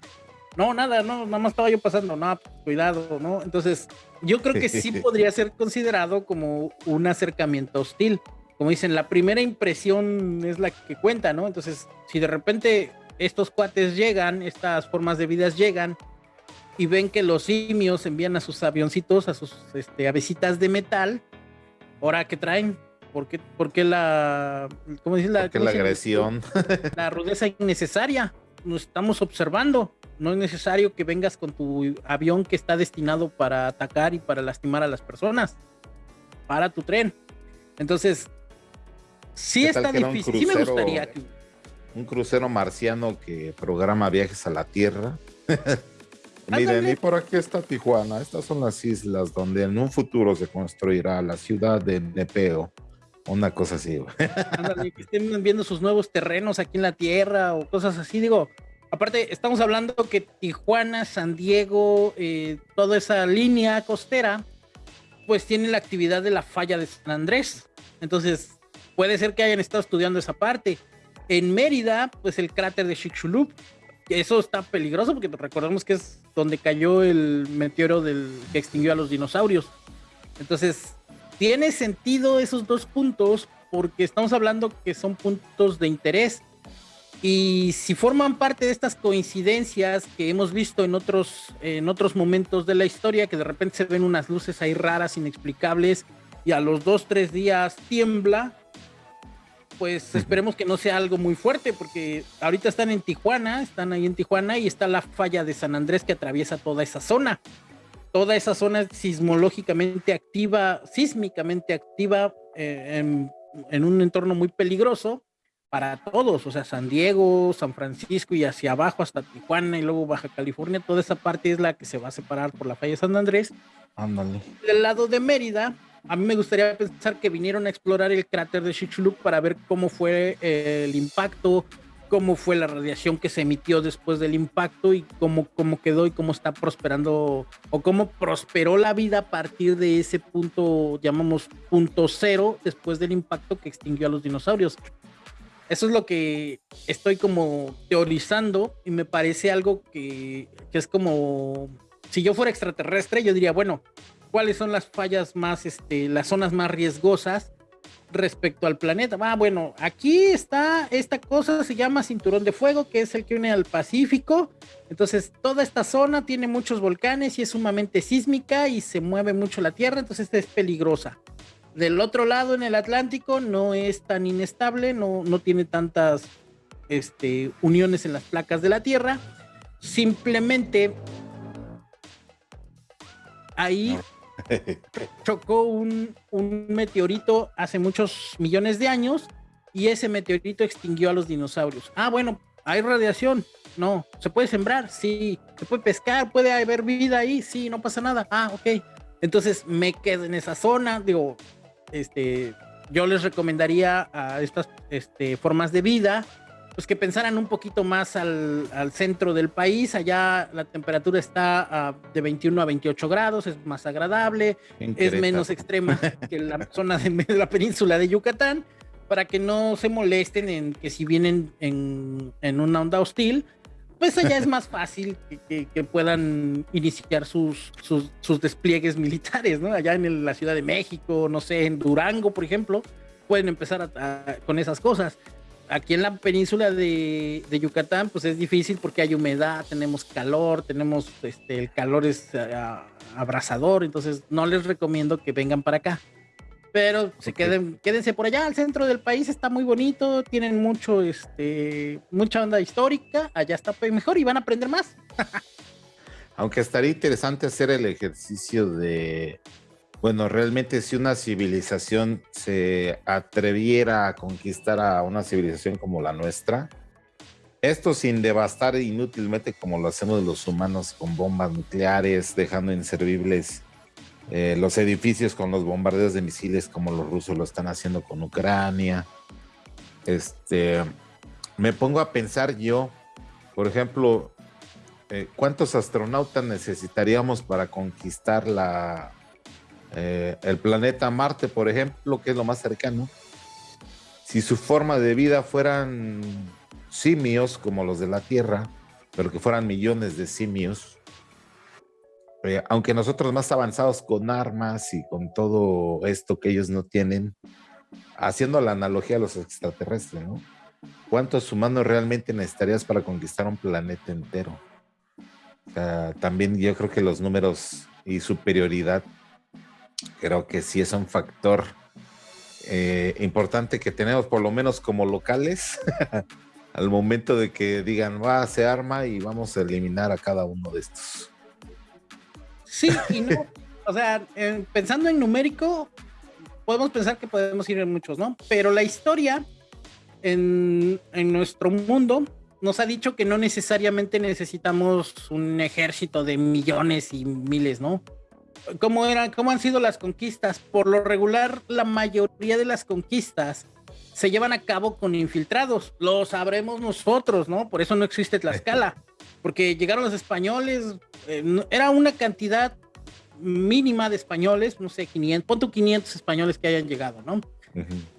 No, nada, no, nada más estaba yo pasando, no, cuidado, ¿no? Entonces, yo creo que sí podría ser considerado como un acercamiento hostil. Como dicen, la primera impresión es la que cuenta, ¿no? Entonces, si de repente estos cuates llegan, estas formas de vidas llegan y ven que los simios envían a sus avioncitos, a sus este, avesitas de metal, ahora que traen, ¿por qué, por qué la, ¿cómo la agresión? La rudeza innecesaria, nos estamos observando, no es necesario que vengas con tu avión que está destinado para atacar y para lastimar a las personas, para tu tren. Entonces, sí está difícil, sí me gustaría que un crucero marciano que programa viajes a la Tierra. Miren, y por aquí está Tijuana. Estas son las islas donde en un futuro se construirá la ciudad de Nepeo. Una cosa así. que estén viendo sus nuevos terrenos aquí en la Tierra o cosas así. Digo, aparte, estamos hablando que Tijuana, San Diego, eh, toda esa línea costera, pues tiene la actividad de la falla de San Andrés. Entonces, puede ser que hayan estado estudiando esa parte. En Mérida, pues el cráter de Chicxulub. Eso está peligroso porque recordemos que es donde cayó el meteoro del, que extinguió a los dinosaurios. Entonces, tiene sentido esos dos puntos porque estamos hablando que son puntos de interés. Y si forman parte de estas coincidencias que hemos visto en otros, en otros momentos de la historia, que de repente se ven unas luces ahí raras, inexplicables, y a los dos, tres días tiembla, pues esperemos que no sea algo muy fuerte, porque ahorita están en Tijuana, están ahí en Tijuana y está la falla de San Andrés que atraviesa toda esa zona. Toda esa zona es sismológicamente activa, sísmicamente activa eh, en, un entorno muy peligroso para todos, o sea, San Diego, San Francisco y hacia abajo hasta Tijuana y luego Baja California, toda esa parte es la que se va a separar por la falla de San Andrés. Ándale. Del lado de Mérida, a mí me gustaría pensar que vinieron a explorar el cráter de Chicxulub para ver cómo fue eh, el impacto, cómo fue la radiación que se emitió después del impacto y cómo, cómo quedó y cómo está prosperando o cómo prosperó la vida a partir de ese punto, llamamos punto cero, después del impacto que extinguió a los dinosaurios. Eso es lo que estoy como teorizando y me parece algo que, que es como, si yo fuera extraterrestre, yo diría, bueno, cuáles son las fallas más, este, las zonas más riesgosas respecto al planeta. Ah, bueno, aquí está esta cosa, se llama Cinturón de Fuego, que es el que une al Pacífico. Entonces, toda esta zona tiene muchos volcanes y es sumamente sísmica y se mueve mucho la Tierra, entonces esta es peligrosa. Del otro lado, en el Atlántico, no es tan inestable, no, no tiene tantas este, uniones en las placas de la Tierra. Simplemente ahí chocó un, meteorito hace muchos millones de años y ese meteorito extinguió a los dinosaurios. Ah, bueno, hay radiación. No, ¿se puede sembrar? Sí. ¿Se puede pescar? ¿Puede haber vida ahí? Sí, no pasa nada. Ah, ok. Entonces me quedo en esa zona. Digo, este, yo les recomendaría a estas este, formas de vida, pues que pensaran un poquito más al, centro del país. Allá la temperatura está de 21 a 28 grados, es más agradable, es menos extrema que la zona de la península de Yucatán para que no se molesten en que si vienen en, una onda hostil, pues allá es más fácil que, puedan iniciar sus, sus, despliegues militares, ¿no? Allá en la Ciudad de México, no sé, en Durango, por ejemplo, pueden empezar con esas cosas. Aquí en la península de, Yucatán, pues es difícil porque hay humedad, tenemos calor, tenemos, este, el calor es uh, abrasador, entonces no les recomiendo que vengan para acá pero se queden, quédense por allá, al centro del país está muy bonito, tienen mucho, este, mucha onda histórica, allá está mejor y van a aprender más. Aunque estaría interesante hacer el ejercicio de, bueno, realmente si una civilización se atreviera a conquistar a una civilización como la nuestra, esto sin devastar inútilmente como lo hacemos los humanos con bombas nucleares, dejando inservibles eh, los edificios con los bombardeos de misiles como los rusos lo están haciendo con Ucrania. Este, me pongo a pensar yo, por ejemplo, eh, ¿cuántos astronautas necesitaríamos para conquistar la, eh, el planeta Marte, por ejemplo, que es lo más cercano? Si su forma de vida fueran simios como los de la Tierra, pero que fueran millones de simios, eh, aunque nosotros más avanzados con armas y con todo esto que ellos no tienen, haciendo la analogía a los extraterrestres, ¿no? ¿Cuántos humanos realmente necesitarías para conquistar un planeta entero? también yo creo que los números y superioridad, creo que sí es un factor eh, importante que tenemos, por lo menos como locales, al momento de que digan, va, se arma y vamos a eliminar a cada uno de estos. Sí y no. O sea, pensando en numérico, podemos pensar que podemos ir en muchos, ¿no? Pero la historia en, en nuestro mundo nos ha dicho que no necesariamente necesitamos un ejército de millones y miles, ¿no? ¿Cómo, eran, ¿Cómo han sido las conquistas? Por lo regular, la mayoría de las conquistas se llevan a cabo con infiltrados. Lo sabremos nosotros, ¿no? Por eso no existe Tlaxcala. Porque llegaron los españoles, eh, era una cantidad mínima de españoles, no sé, 500, punto 500 españoles que hayan llegado, ¿no?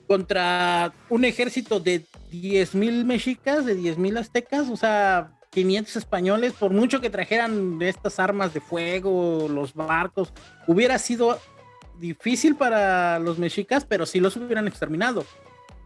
Contra un ejército de 10 mil mexicas, de 10 mil aztecas, o sea, 500 españoles, por mucho que trajeran estas armas de fuego, los barcos, hubiera sido difícil para los mexicas, pero sí los hubieran exterminado.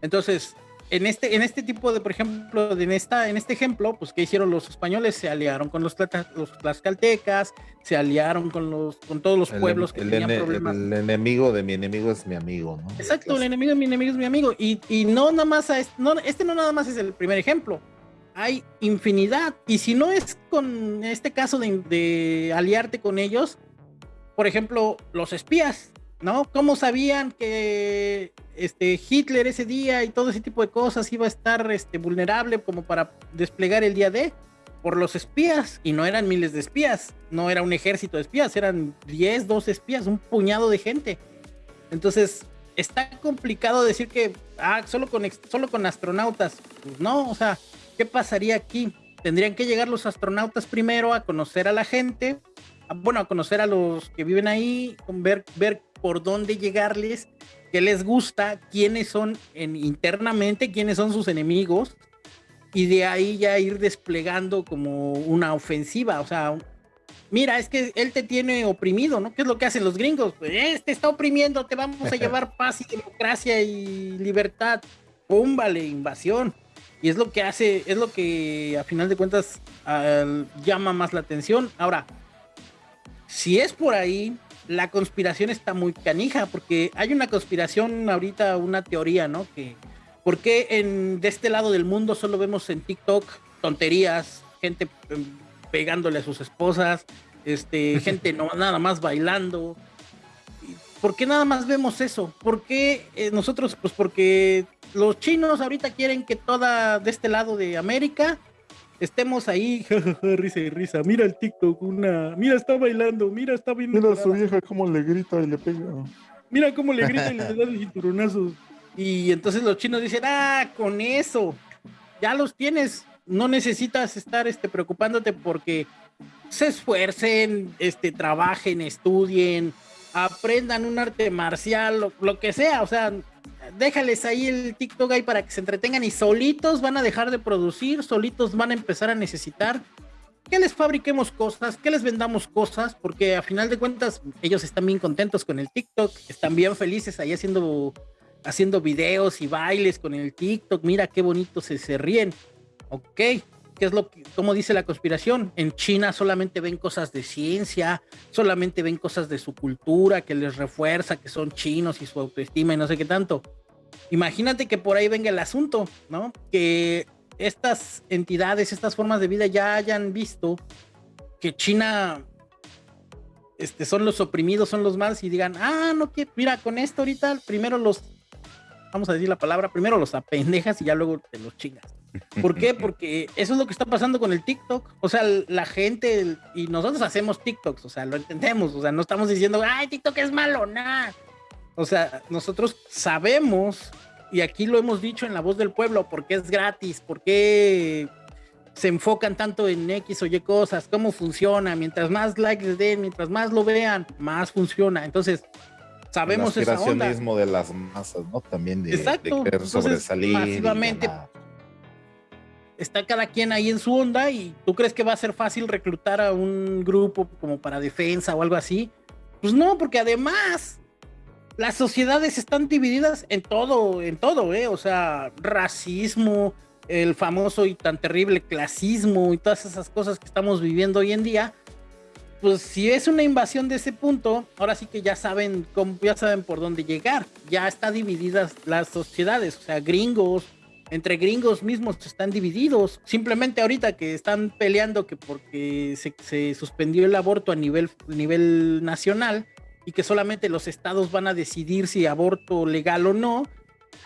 Entonces, en este, en este tipo de, por ejemplo, en, esta, en este ejemplo, pues, ¿qué hicieron los españoles? Se aliaron con los, los tlaxcaltecas, se aliaron con, los, con todos los pueblos que tenían problemas. El enemigo de mi enemigo es mi amigo, ¿no? Exacto, el enemigo de mi enemigo es mi amigo. Y, y no nada más, no, este no nada más es el primer ejemplo. Hay infinidad. Y si no es con este caso de, aliarte con ellos, por ejemplo, los espías, ¿no? ¿Cómo sabían que este, Hitler ese día y todo ese tipo de cosas iba a estar este, vulnerable como para desplegar el día D? Por los espías, y no eran miles de espías, no era un ejército de espías, eran 10, 12 espías, un puñado de gente. Entonces, está complicado decir que, ah, solo con, solo con astronautas. Pues no, o sea, ¿qué pasaría aquí? Tendrían que llegar los astronautas primero a conocer a la gente, bueno, a conocer a los que viven ahí, ver, ver por dónde llegarles, qué les gusta, quiénes son en, internamente, quiénes son sus enemigos, y de ahí ya ir desplegando como una ofensiva, o sea, mira, es que él te tiene oprimido, ¿no? ¿Qué es lo que hacen los gringos? Pues este está oprimiendo, te vamos a llevar paz y democracia y libertad. ¡Pum! Vale, invasión. Y es lo que hace, es lo que a final de cuentas llama más la atención. Ahora, si es por ahí, la conspiración está muy canija, porque hay una conspiración ahorita, una teoría, ¿no? Que, ¿por qué en, de este lado del mundo solo vemos en TikTok tonterías, gente em, pegándole a sus esposas, este, gente no, nada más bailando? ¿Por qué nada más vemos eso? ¿Por qué eh, nosotros? Pues porque los chinos ahorita quieren que toda de este lado de América estemos ahí, risa y risa. Mira el TikTok, una, mira, está bailando, mira, está viendo. Mira a su vieja cómo le grita y le pega. Mira cómo le grita y le da los cinturonazos. Y entonces los chinos dicen, ah, con eso, ya los tienes, no necesitas estar este, preocupándote porque se esfuercen, este, trabajen, estudien, aprendan un arte marcial, lo, lo, que sea, o sea, déjales ahí el TikTok ahí para que se entretengan y solitos van a dejar de producir, solitos van a empezar a necesitar que les fabriquemos cosas, que les vendamos cosas, porque a final de cuentas ellos están bien contentos con el TikTok, están bien felices ahí haciendo, haciendo videos y bailes con el TikTok, mira qué bonito se, se ríen, ok, ¿Qué es lo que, como dice la conspiración? En China solamente ven cosas de ciencia, solamente ven cosas de su cultura que les refuerza que son chinos y su autoestima y no sé qué tanto. Imagínate que por ahí venga el asunto, ¿no? Que estas entidades, estas formas de vida ya hayan visto que China este, son los oprimidos, son los malos y digan, ah, no, que mira, con esto ahorita primero los, vamos a decir la palabra, primero los apendejas y ya luego te los chingas. ¿Por qué? Porque eso es lo que está pasando con el TikTok. O sea, la gente y nosotros hacemos TikToks, o sea, lo entendemos. O sea, no estamos diciendo, ay, TikTok es malo, nada. O sea, nosotros sabemos, y aquí lo hemos dicho en la voz del pueblo, porque es gratis, porque se enfocan tanto en X o Y cosas, cómo funciona. Mientras más likes les den, mientras más lo vean, más funciona. Entonces, sabemos el aspiracionismo de las masas, ¿no? También de, Exacto. de querer sobresalir. Masivamente está cada quien ahí en su onda y tú crees que va a ser fácil reclutar a un grupo como para defensa o algo así. Pues no, porque además las sociedades están divididas en todo, en todo, ¿eh? O sea, racismo, el famoso y tan terrible clasismo y todas esas cosas que estamos viviendo hoy en día. Pues si es una invasión de ese punto, ahora sí que ya saben, cómo, ya saben por dónde llegar. Ya está divididas las sociedades, o sea, gringos, entre gringos mismos están divididos. Simplemente ahorita que están peleando que porque se, suspendió el aborto a nivel, nivel nacional y que solamente los estados van a decidir si aborto legal o no,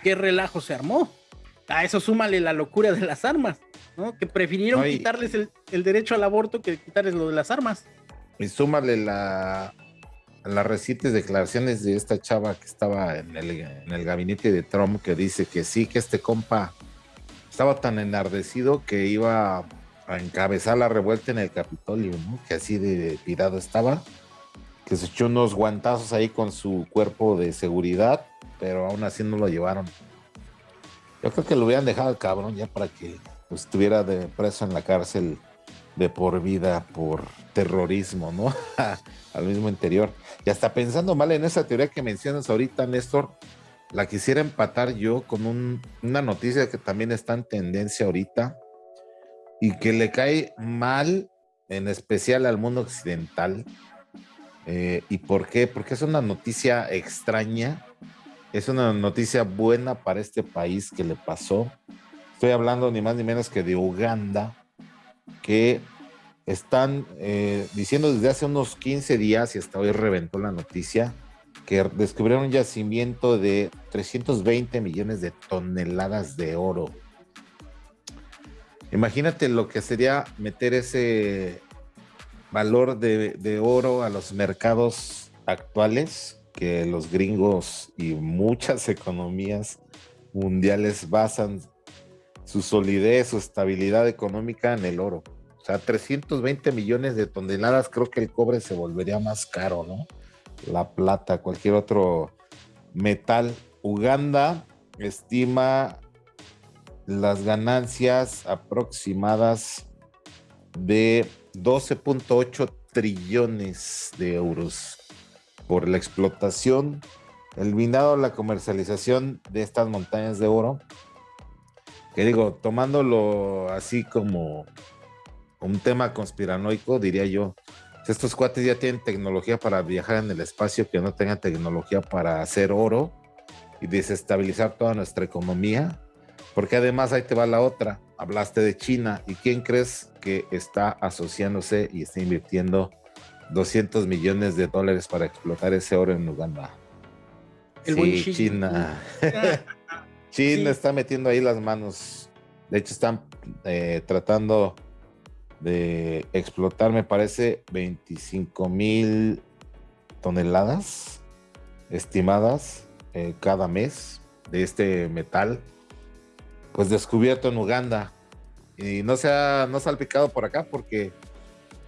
qué relajo se armó. A eso súmale la locura de las armas, ¿no? Que prefirieron quitarles el, el, derecho al aborto que quitarles lo de las armas. Y súmale la, las recientes declaraciones de esta chava que estaba en el, en el, gabinete de Trump que dice que sí, que este compa estaba tan enardecido que iba a encabezar la revuelta en el Capitolio, ¿no? Que así de tirado estaba, que se echó unos guantazos ahí con su cuerpo de seguridad, pero aún así no lo llevaron. Yo creo que lo hubieran dejado al cabrón ya para que estuviera de preso en la cárcel de por vida por terrorismo, ¿no? Al mismo interior. Y hasta pensando mal en esa teoría que mencionas ahorita, Néstor, la quisiera empatar yo con una noticia que también está en tendencia ahorita y que le cae mal, en especial al mundo occidental. Eh, ¿Y por qué? Porque es una noticia extraña, es una noticia buena para este país que le pasó. Estoy hablando ni más ni menos que de Uganda, que están eh, diciendo desde hace unos 15 días y hasta hoy reventó la noticia que descubrieron un yacimiento de 320 millones de toneladas de oro. Imagínate lo que sería meter ese valor de, de oro a los mercados actuales, que los gringos y muchas economías mundiales basan su solidez, su estabilidad económica en el oro. O sea, 320 millones de toneladas, creo que el cobre se volvería más caro, ¿no? La plata, cualquier otro metal. Uganda estima las ganancias aproximadas de 12.8 trillones de euros por la explotación, el minado, la comercialización de estas montañas de oro. Que digo, tomándolo así como un tema conspiranoico, diría yo. Estos cuates ya tienen tecnología para viajar en el espacio que no tengan tecnología para hacer oro y desestabilizar toda nuestra economía. Porque además ahí te va la otra. Hablaste de China y quién crees que está asociándose y está invirtiendo 200 millones de dólares para explotar ese oro en Uganda. El sí, China. China está metiendo ahí las manos. De hecho, están eh, tratando de explotar, me parece, 25 mil toneladas estimadas eh, cada mes de este metal, pues descubierto en Uganda. Y no se ha, no salpicado por acá porque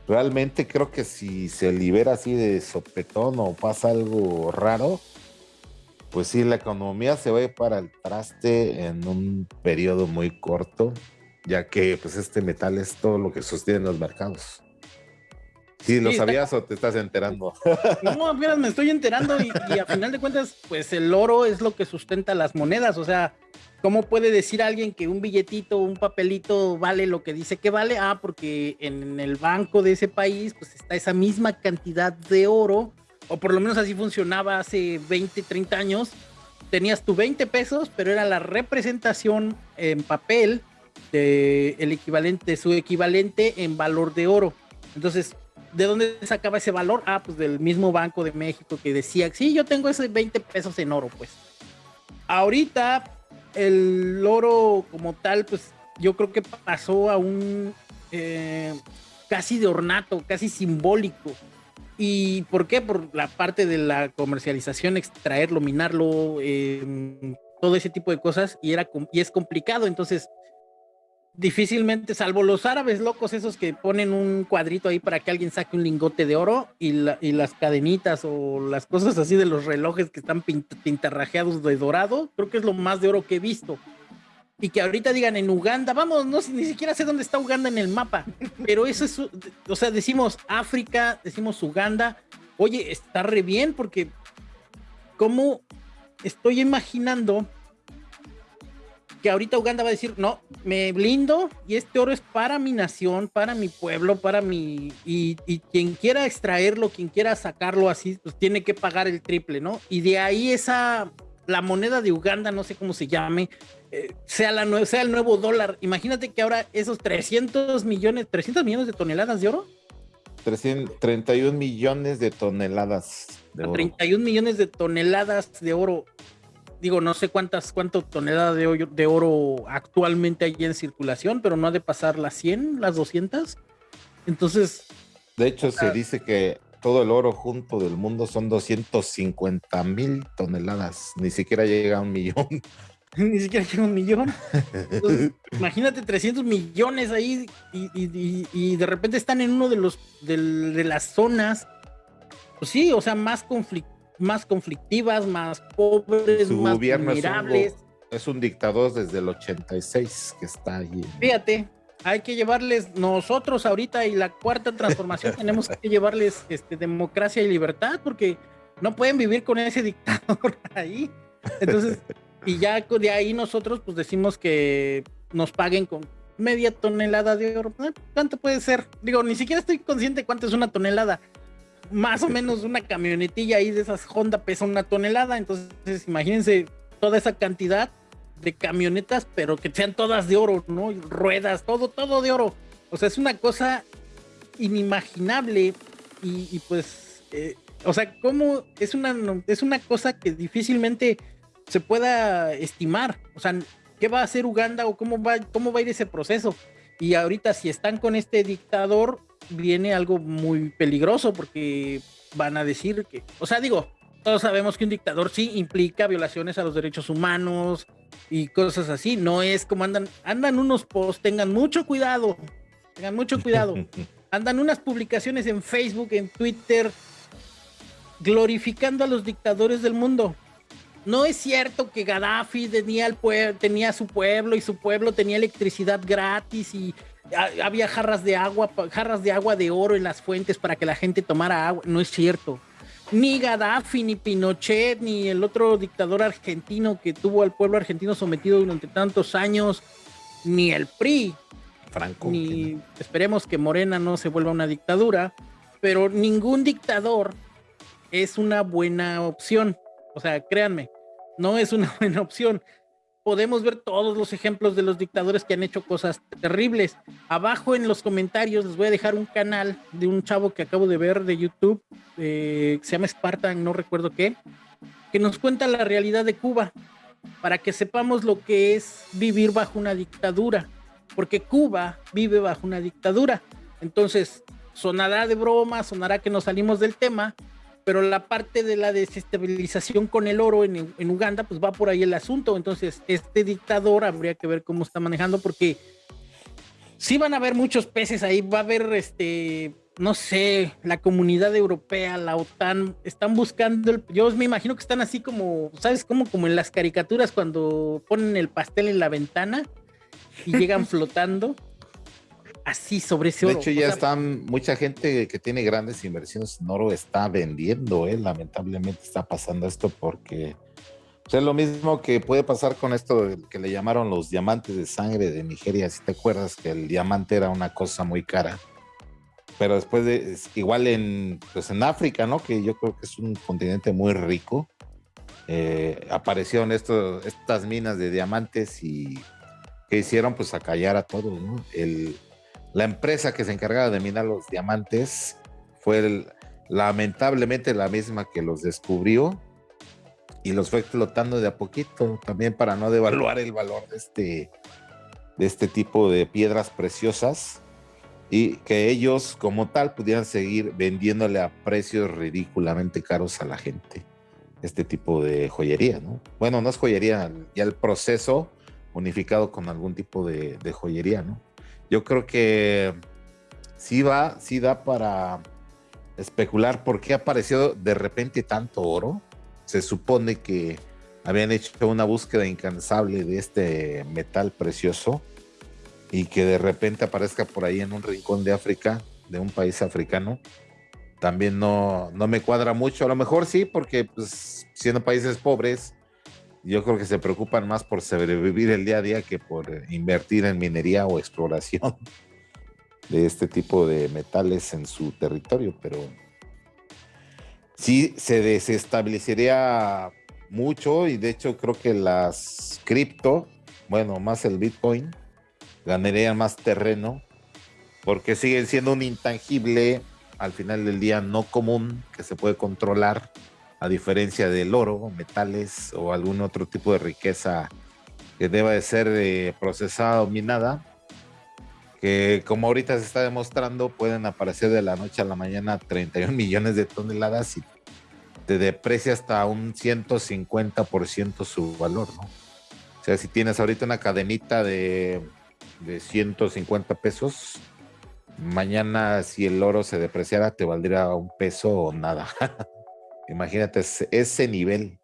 realmente creo que si se libera así de sopetón o pasa algo raro, pues sí, la economía se va para el traste en un periodo muy corto, ya que pues este metal es todo lo que sostiene los mercados. Sí, ¿lo sabías o te estás enterando? No, apenas me estoy enterando y, y, a final de cuentas, pues el oro es lo que sustenta las monedas. O sea, ¿cómo puede decir alguien que un billetito, un papelito vale lo que dice que vale? Ah, porque en el banco de ese país, pues está esa misma cantidad de oro, o por lo menos así funcionaba hace 20, 30 años. Tenías tu 20 pesos, pero era la representación en papel de el equivalente, su equivalente en valor de oro. Entonces, ¿De dónde sacaba ese valor? Ah, pues del mismo Banco de México que decía, sí, yo tengo ese 20 pesos en oro, pues. Ahorita el oro como tal, pues yo creo que pasó a un eh, casi de ornato, casi simbólico. ¿Y por qué? Por la parte de la comercialización, extraerlo, minarlo, eh, todo ese tipo de cosas, y, era, y es complicado. Entonces, difícilmente, salvo los árabes locos, esos que ponen un cuadrito ahí para que alguien saque un lingote de oro y, las cadenitas o las cosas así de los relojes que están pintarrajeados de dorado, creo que es lo más de oro que he visto. Y que ahorita digan en Uganda, vamos, no ni siquiera sé dónde está Uganda en el mapa, pero eso es, o sea, decimos África, decimos Uganda, oye, está re bien porque, ¿cómo estoy imaginando que ahorita Uganda va a decir, no, me blindo y este oro es para mi nación, para mi pueblo, para mi... Y, quien quiera extraerlo, quien quiera sacarlo así, pues tiene que pagar el triple, ¿no? Y de ahí esa, la moneda de Uganda, no sé cómo se llame, eh, sea, la, sea el nuevo dólar. Imagínate que ahora esos 300 millones, 300 millones de toneladas de oro. 31 millones de toneladas de oro. 31 millones de toneladas de oro digo, no sé cuántas, cuánto tonelada de, de oro actualmente hay en circulación, pero no ha de pasar las 100, las 200. Entonces... De hecho, se dice que todo el oro junto del mundo son 250 mil toneladas, ni siquiera llega a un millón. ni siquiera llega un millón. imagínate 300 millones ahí y, de repente están en uno de los de, de las zonas, pues sí, o sea, más conflicto más conflictivas, más pobres, más gobierno vulnerables. Es un, dictador desde el 86 que está ahí. Fíjate, hay que llevarles nosotros ahorita y la cuarta transformación tenemos que llevarles este, democracia y libertad porque no pueden vivir con ese dictador ahí. Entonces, y ya de ahí nosotros pues decimos que nos paguen con media tonelada de oro. Eh, ¿Cuánto puede ser? Digo, ni siquiera estoy consciente cuánto es una tonelada más o menos una camionetilla ahí de esas Honda pesa una tonelada, entonces imagínense toda esa cantidad de camionetas, pero que sean todas de oro, ¿no? Ruedas, todo, todo de oro. O sea, es una cosa inimaginable y, pues, eh, o sea, ¿cómo es una, es una cosa que difícilmente se pueda estimar? O sea, ¿qué va a hacer Uganda o cómo va, cómo va a ir ese proceso? Y ahorita si están con este dictador, viene algo muy peligroso porque van a decir que, o sea, digo, todos sabemos que un dictador sí implica violaciones a los derechos humanos y cosas así. No es como andan, andan unos posts, tengan mucho cuidado, tengan mucho cuidado. Andan unas publicaciones en Facebook, en Twitter, glorificando a los dictadores del mundo. No es cierto que Gaddafi tenía, el tenía su pueblo y su pueblo tenía electricidad gratis y había jarras de agua, jarras de agua de oro en las fuentes para que la gente tomara agua. No es cierto. Ni Gaddafi, ni Pinochet, ni el otro dictador argentino que tuvo al pueblo argentino sometido durante tantos años, ni el PRI. Franco. Ni esperemos que Morena no se vuelva una dictadura, pero ningún dictador es una buena opción. O sea, créanme, no es una buena opción. Podemos ver todos los ejemplos de los dictadores que han hecho cosas terribles. Abajo en los comentarios les voy a dejar un canal de un chavo que acabo de ver de YouTube, eh, se llama Spartan, no recuerdo qué, que nos cuenta la realidad de Cuba, para que sepamos lo que es vivir bajo una dictadura, porque Cuba vive bajo una dictadura. Entonces, sonará de broma, sonará que nos salimos del tema, pero la parte de la desestabilización con el oro en, en, Uganda, pues va por ahí el asunto. Entonces, este dictador habría que ver cómo está manejando, porque sí van a haber muchos peces ahí, va a haber este no sé, la comunidad europea, la OTAN, están buscando, el, yo me imagino que están así como, ¿sabes? Como, como en las caricaturas cuando ponen el pastel en la ventana y llegan flotando. Así sobre ese oro. De hecho, ya están, mucha gente que tiene grandes inversiones en oro está vendiendo, ¿eh? lamentablemente está pasando esto porque pues, es lo mismo que puede pasar con esto que le llamaron los diamantes de sangre de Nigeria, si te acuerdas que el diamante era una cosa muy cara pero después de, igual en, pues en África, ¿no? Que yo creo que es un continente muy rico, eh, aparecieron estos, estas minas de diamantes y que hicieron pues acallar a todos, ¿no? El, la empresa que se encargaba de minar los diamantes fue lamentablemente la misma que los descubrió y los fue explotando de a poquito, también para no devaluar el valor de este, de este tipo de piedras preciosas y que ellos como tal pudieran seguir vendiéndole a precios ridículamente caros a la gente este tipo de joyería, ¿no? Bueno, no es joyería, ya el proceso unificado con algún tipo de, de joyería, ¿no? Yo creo que sí va, sí da para especular por qué apareció de repente tanto oro. Se supone que habían hecho una búsqueda incansable de este metal precioso y que de repente aparezca por ahí en un rincón de África, de un país africano, también no, no me cuadra mucho. A lo mejor sí, porque pues, siendo países pobres, yo creo que se preocupan más por sobrevivir el día a día que por invertir en minería o exploración de este tipo de metales en su territorio, pero sí se desestabilizaría mucho y de hecho creo que las cripto, bueno, más el Bitcoin, ganarían más terreno porque siguen siendo un intangible al final del día no común que se puede controlar a diferencia del oro, metales o algún otro tipo de riqueza que deba de ser eh, procesada o minada, que como ahorita se está demostrando pueden aparecer de la noche a la mañana 31 millones de toneladas y te deprecia hasta un 150% su valor, ¿no? O sea, si tienes ahorita una cadenita de de 150 pesos. Mañana, si el oro se depreciara, te valdría un peso o nada. Imagínate ese nivel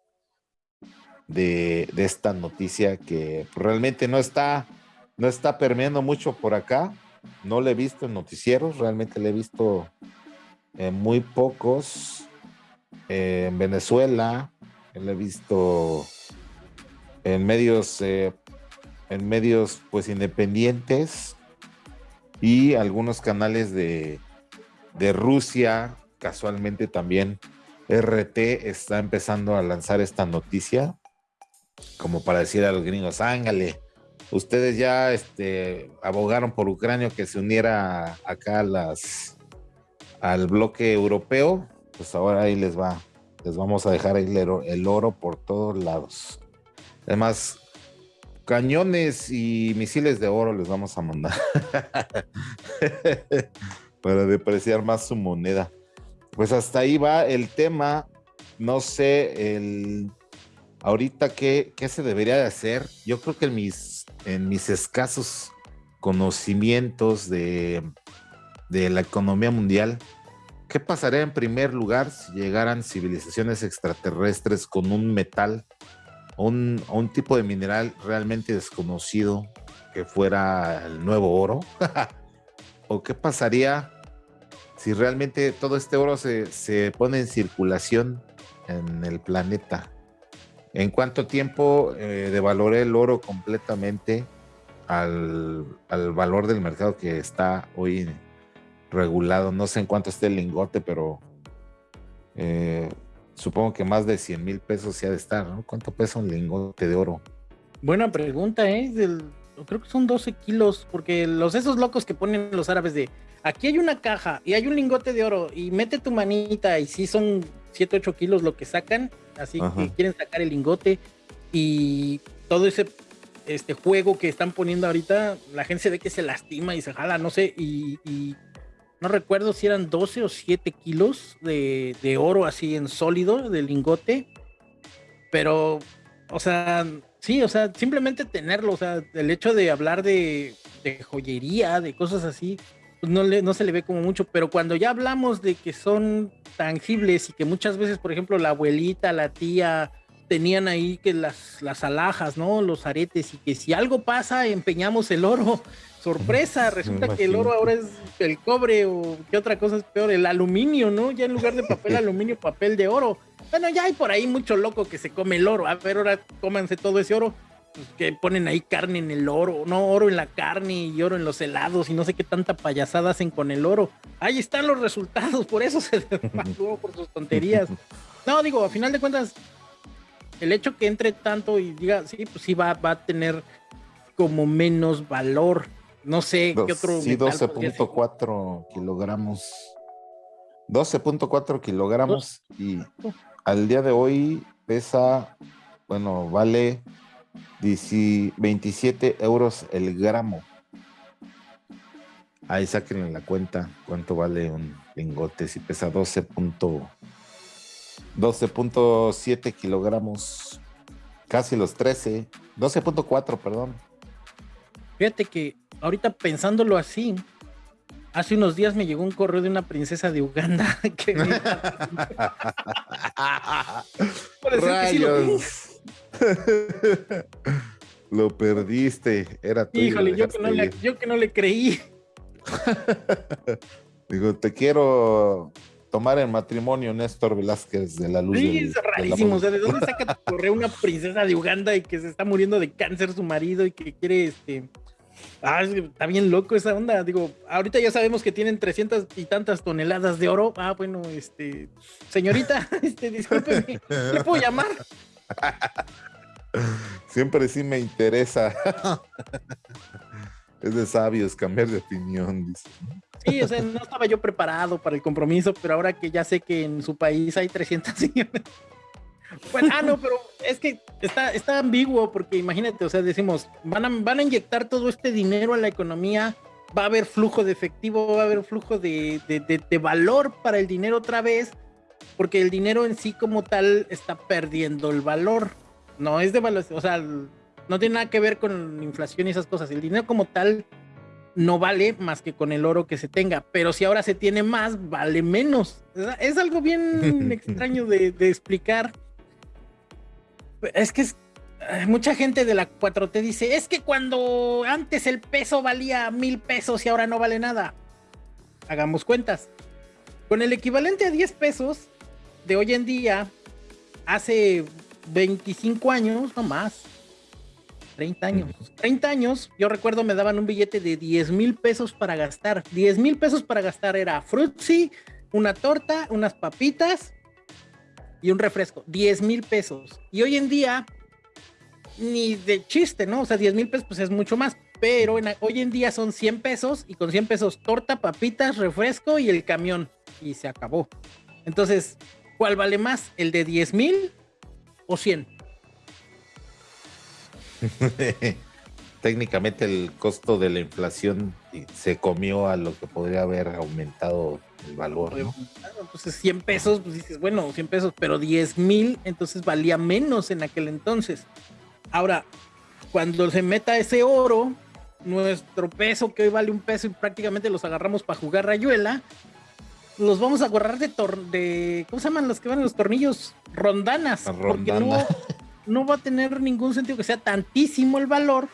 de, esta noticia que realmente no está, no está permeando mucho por acá. No le he visto en noticieros, realmente le he visto en muy pocos. en Venezuela, le he visto en medios eh, en medios pues independientes y algunos canales de, de Rusia, casualmente también RT está empezando a lanzar esta noticia como para decir a los gringos, ángale, ustedes ya este, abogaron por Ucrania que se uniera acá a al bloque europeo, pues ahora ahí les va, les vamos a dejar el oro por todos lados. Además, cañones y misiles de oro les vamos a mandar para depreciar más su moneda. Pues hasta ahí va el tema. No sé, el ahorita qué, qué se debería de hacer. Yo creo que en mis, en mis escasos conocimientos de, de la economía mundial, ¿qué pasaría en primer lugar si llegaran civilizaciones extraterrestres con un metal un, un tipo de mineral realmente desconocido que fuera el nuevo oro? ¿O qué pasaría si realmente todo este oro se, se, pone en circulación en el planeta? ¿En cuánto tiempo eh, devaloré el oro completamente al, al, valor del mercado que está hoy regulado? No sé en cuánto esté el lingote, pero eh, supongo que más de 100 mil pesos se ha de estar, ¿no? ¿Cuánto pesa un lingote de oro? Buena pregunta, ¿eh? Creo que son 12 kilos, porque los esos locos que ponen los árabes de aquí hay una caja y hay un lingote de oro y mete tu manita y si son 7, 8 kilos lo que sacan, así que quieren sacar el lingote y todo ese este juego que están poniendo ahorita, la gente se ve que se lastima y se jala, no sé, y, no recuerdo si eran 12 o 7 kilos de, de, oro así en sólido, de lingote, pero, o sea, sí, o sea, simplemente tenerlo, o sea, el hecho de hablar de, de joyería, de cosas así, no, le, no se le ve como mucho, pero cuando ya hablamos de que son tangibles y que muchas veces, por ejemplo, la abuelita, la tía, tenían ahí que las, las alhajas, ¿no? Los aretes y que si algo pasa, empeñamos el oro. Sorpresa, resulta que el oro ahora es el cobre o qué otra cosa es peor, el aluminio, ¿no? Ya en lugar de papel aluminio, papel de oro. Bueno, ya hay por ahí mucho loco que se come el oro. A ver, ahora cómanse todo ese oro. Que ponen ahí carne en el oro, no oro en la carne y oro en los helados y no sé qué tanta payasada hacen con el oro. Ahí están los resultados, por eso se desmató por sus tonterías. No, digo, a final de cuentas, el hecho que entre tanto y diga, sí, pues sí va, va a tener como menos valor. No sé qué otro. Sí, 12.4 kilogramos. 12.4 kilogramos y al día de hoy pesa, bueno, vale 27 euros el gramo. Ahí saquen la cuenta cuánto vale un lingote si pesa 12. 12.7 kilogramos, casi los 13, 12.4, perdón. Fíjate que ahorita pensándolo así, hace unos días me llegó un correo de una princesa de Uganda que lo, perdiste, era tuyo. Híjole, yo que, no le, yo que no le creí. Digo, te quiero tomar el matrimonio Néstor Velázquez de la Luz. Sí, es rarísimo. o sea, ¿de dónde saca tu correo una princesa de Uganda y que se está muriendo de cáncer su marido y que quiere este. Ah, está bien loco esa onda. Digo, ahorita ya sabemos que tienen 300 y tantas toneladas de oro. Ah, bueno, este. Señorita, este, discúlpeme, ¿le puedo llamar? Siempre sí me interesa. es de sabios cambiar de opinión, dice. Sí, o sea, no estaba yo preparado para el compromiso, pero ahora que ya sé que en su país hay 300 millones. Bueno, ah, no, pero es que está, está ambiguo porque imagínate, o sea, decimos, van a, van a inyectar todo este dinero a la economía, va a haber flujo de efectivo, va a haber flujo de, de valor para el dinero otra vez, porque el dinero en sí como tal está perdiendo el valor. No es de valor, o sea, no tiene nada que ver con inflación y esas cosas. El dinero como tal no vale más que con el oro que se tenga, pero si ahora se tiene más, vale menos. Es algo bien extraño de, explicar. Es que es, mucha gente de la 4T dice, es que cuando antes el peso valía mil pesos y ahora no vale nada. Hagamos cuentas. Con el equivalente a 10 pesos de hoy en día, hace 25 años, no más, 30 años. 30 años, yo recuerdo me daban un billete de 10 mil pesos para gastar. 10 mil pesos para gastar era frutzi, una torta, unas papitas y un refresco. 10 mil pesos. Y hoy en día, ni de chiste, ¿no? O sea, 10 mil pesos pues es mucho más. Pero hoy en día son 100 pesos y con 100 pesos torta, papitas, refresco y el camión. Y se acabó. Entonces, ¿cuál vale más? ¿El de 10 mil o 100? Técnicamente el costo de la inflación se comió a lo que podría haber aumentado el valor. Entonces 100 pesos, pues dices, bueno, 100 pesos, pero 10 mil, entonces valía menos en aquel entonces. Ahora, cuando se meta ese oro, nuestro peso que hoy vale un peso y prácticamente los agarramos para jugar rayuela, los vamos a agarrar de, de ¿cómo se llaman los que van en los tornillos? Rondanas. Porque no, no va a tener ningún sentido que sea tantísimo el valor.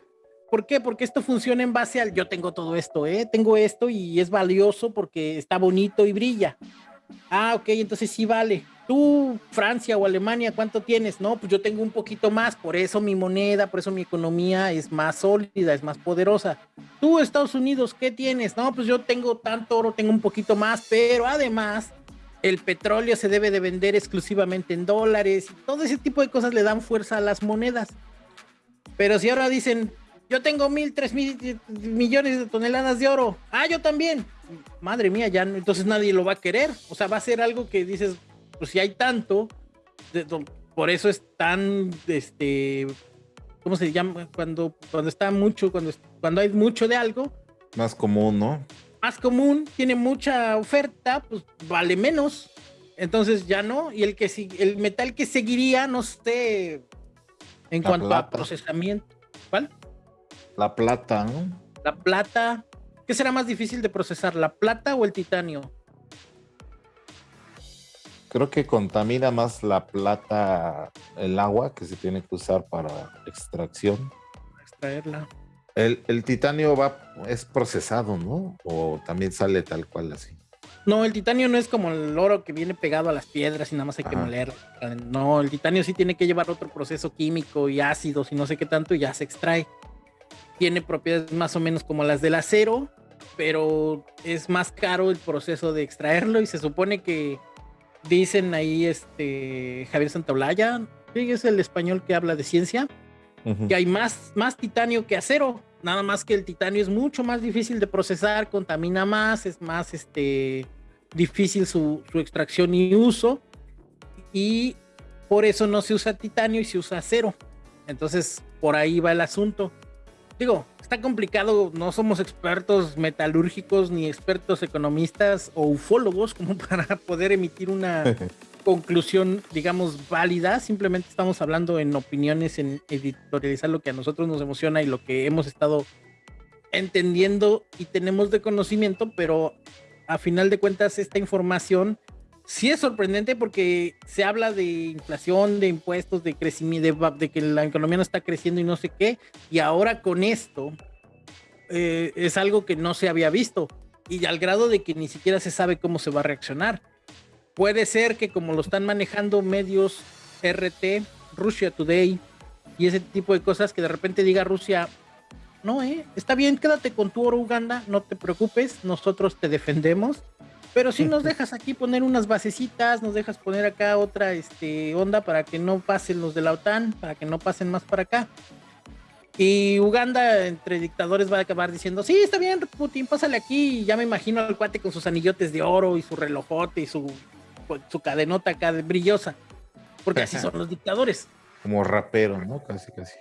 ¿Por qué? Porque esto funciona en base al yo tengo todo esto, ¿eh? Tengo esto y es valioso porque está bonito y brilla. Ah, ok, entonces sí vale. Tú, Francia o Alemania, ¿cuánto tienes? No, pues yo tengo un poquito más, por eso mi moneda, por eso mi economía es más sólida, es más poderosa. Tú, Estados Unidos, ¿qué tienes? No, pues yo tengo tanto oro, tengo un poquito más, pero además el petróleo se debe de vender exclusivamente en dólares y todo ese tipo de cosas le dan fuerza a las monedas. Pero si ahora dicen, yo tengo mil, tres mil millones de toneladas de oro, ah, yo también, madre mía, ya entonces nadie lo va a querer. O sea, va a ser algo que dices, pues si hay tanto, por eso es tan, este, ¿cómo se llama? Cuando, cuando está mucho, cuando, cuando hay mucho de algo. Más común, ¿no? Más común, tiene mucha oferta, pues vale menos. Entonces ya no. Y el que el metal que seguiría, no sé, en cuanto a procesamiento. ¿Cuál? La plata, ¿no? La plata. ¿Qué será más difícil de procesar, la plata o el titanio? Creo que contamina más la plata el agua que se tiene que usar para extracción. Extraerla. El, el, titanio va, es procesado, ¿no? O también sale tal cual así. No, el titanio no es como el oro que viene pegado a las piedras y nada más hay que moler. No, el titanio sí tiene que llevar otro proceso químico y ácidos y no sé qué tanto y ya se extrae. Tiene propiedades más o menos como las del acero, pero es más caro el proceso de extraerlo y se supone que dicen ahí este Javier Santaolalla, que es el español que habla de ciencia, que hay más, más titanio que acero. Nada más que el titanio es mucho más difícil de procesar, contamina más, es más este, difícil su, su extracción y uso. Y por eso no se usa titanio y se usa acero. Entonces, por ahí va el asunto. Digo, está complicado, no somos expertos metalúrgicos ni expertos economistas o ufólogos como para poder emitir una conclusión, digamos, válida. Simplemente estamos hablando en opiniones, en editorializar lo que a nosotros nos emociona y lo que hemos estado entendiendo y tenemos de conocimiento, pero a final de cuentas esta información sí es sorprendente porque se habla de inflación, de impuestos, de crecimiento, de, que la economía no está creciendo y no sé qué, y ahora con esto eh, es algo que no se había visto y al grado de que ni siquiera se sabe cómo se va a reaccionar. Puede ser que como lo están manejando medios RT, Russia Today y ese tipo de cosas, que de repente diga Rusia, no, eh, está bien, quédate con tu oro Uganda, no te preocupes, nosotros te defendemos. Pero si nos dejas aquí poner unas basecitas, nos dejas poner acá otra este, onda para que no pasen los de la OTAN, para que no pasen más para acá. Y Uganda, entre dictadores, va a acabar diciendo: Sí, está bien, Putin, pásale aquí. Y ya me imagino al cuate con sus anillotes de oro y su relojote y su su cadenota acá de brillosa, porque así son los dictadores. Como rapero, ¿no? Casi, casi.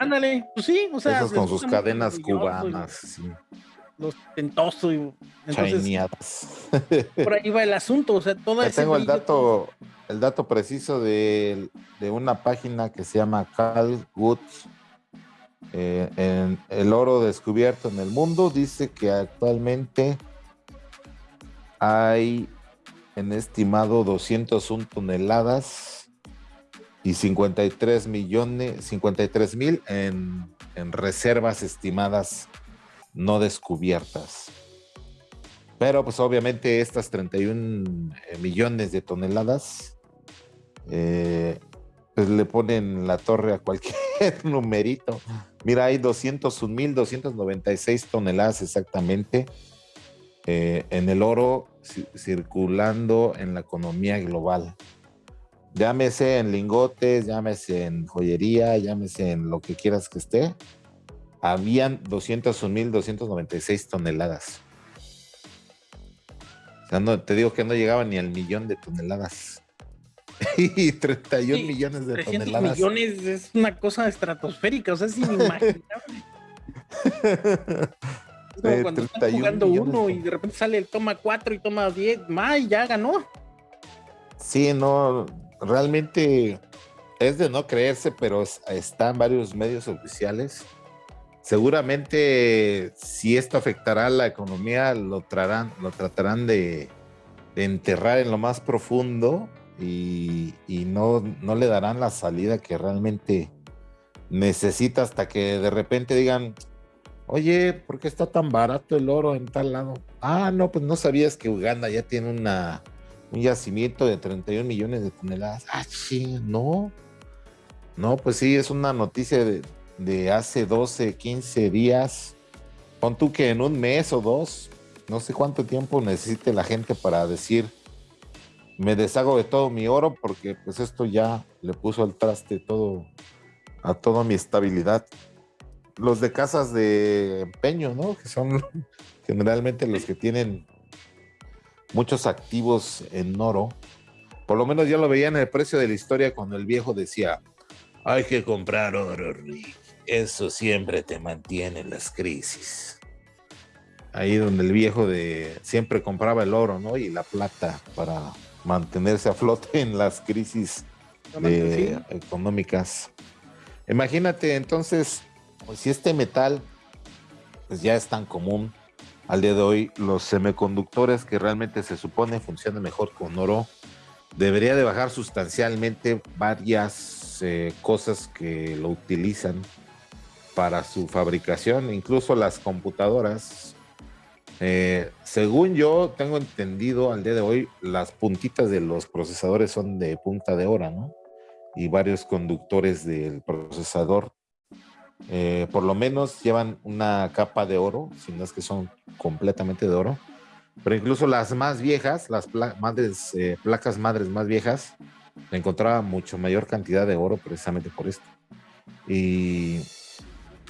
Ándale, pues sí, o sea. Esos con sus cadenas cubanas, sí. Los tentosos y. por ahí va el asunto, o sea, eso. Tengo el dato, el dato preciso de, de una página que se llama Cal Woods. Eh, en el oro descubierto en el mundo dice que actualmente hay en estimado 201 toneladas y 53 millones, 53 mil en, en reservas estimadas no descubiertas. Pero pues obviamente estas 31 eh, millones de toneladas eh, pues le ponen la torre a cualquier numerito. Mira, hay 201 mil 296 toneladas exactamente eh, en el oro circulando en la economía global. Llámese en lingotes, llámese en joyería, llámese en lo que quieras que esté. Habían 201.296 toneladas. O sea, no, te digo que no llegaba ni al millón de toneladas. y 31 millones de 300 toneladas. millones es una cosa estratosférica, o sea, es inimaginable. como cuando están jugando uno y de repente sale el toma 4 y toma 10, más ya ganó. Sí, no, realmente es de no creerse, pero está en varios medios oficiales. Seguramente si esto afectará a la economía, lo, lo tratarán de, enterrar en lo más profundo y, no, no le darán la salida que realmente necesita hasta que de repente digan, Oye, ¿por qué está tan barato el oro en tal lado? Ah, no, pues no sabías que Uganda ya tiene un yacimiento de 31 millones de toneladas. Ah, sí, no. No, pues sí, es una noticia de, hace 12, 15 días. Pon tú que en un mes o dos, no sé cuánto tiempo necesite la gente para decir, me deshago de todo mi oro porque pues esto ya le puso al traste todo a toda mi estabilidad los de casas de empeño, ¿no? Que son generalmente los que tienen muchos activos en oro. Por lo menos ya lo veía en el precio de la historia cuando el viejo decía, hay que comprar oro, Rick. Eso siempre te mantiene en las crisis. Ahí donde el viejo de siempre compraba el oro, ¿no? Y la plata para mantenerse a flote en las crisis económicas. Imagínate entonces, pues, si este metal pues ya es tan común al día de hoy, los semiconductores que realmente se supone funcionan mejor con oro, debería de bajar sustancialmente varias eh, cosas que lo utilizan para su fabricación, incluso las computadoras. Eh, según yo tengo entendido al día de hoy, las puntitas de los procesadores son de punta de oro, ¿no? Y varios conductores del procesador eh, por lo menos llevan una capa de oro, si no es que son completamente de oro. Pero incluso las más viejas, las madres, eh, placas madres más viejas, encontraba mucho mayor cantidad de oro precisamente por esto. Y,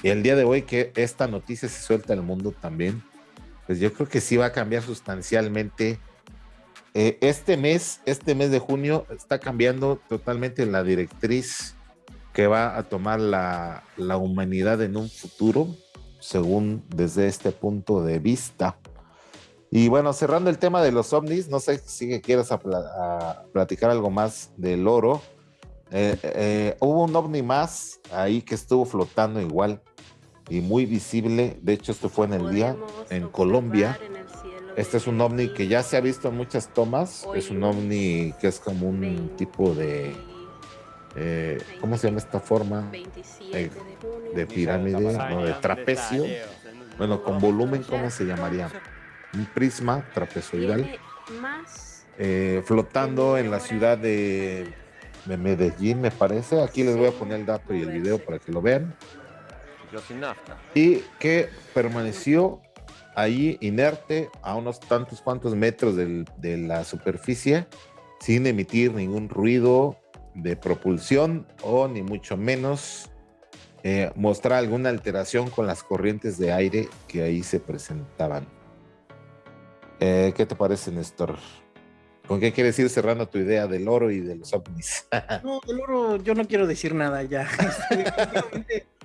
el día de hoy que esta noticia se suelta al mundo también, pues yo creo que sí va a cambiar sustancialmente. Eh, este mes, este mes de junio, está cambiando totalmente la directriz que va a tomar la, humanidad en un futuro, según desde este punto de vista. Y bueno, cerrando el tema de los ovnis, no sé si quieres platicar algo más del oro. Eh, eh, hubo un ovni más ahí que estuvo flotando igual y muy visible. De hecho, esto fue en el día en Colombia. Este es un ovni que ya se ha visto en muchas tomas. Es un ovni que es como un tipo de eh, ¿cómo se llama esta forma? Eh, de pirámide, no, de trapecio. Bueno, con volumen, ¿cómo se llamaría? Un prisma trapezoidal. Eh, flotando en la ciudad de, de, Medellín, me parece. Aquí les voy a poner el dato y el video para que lo vean. Y que permaneció ahí inerte a unos tantos cuantos metros de la superficie sin emitir ningún ruido, de propulsión o ni mucho menos eh, mostrar alguna alteración con las corrientes de aire que ahí se presentaban. Eh, ¿Qué te parece, Néstor? ¿Con qué quieres ir cerrando tu idea del oro y de los ovnis? no, del oro yo no quiero decir nada ya.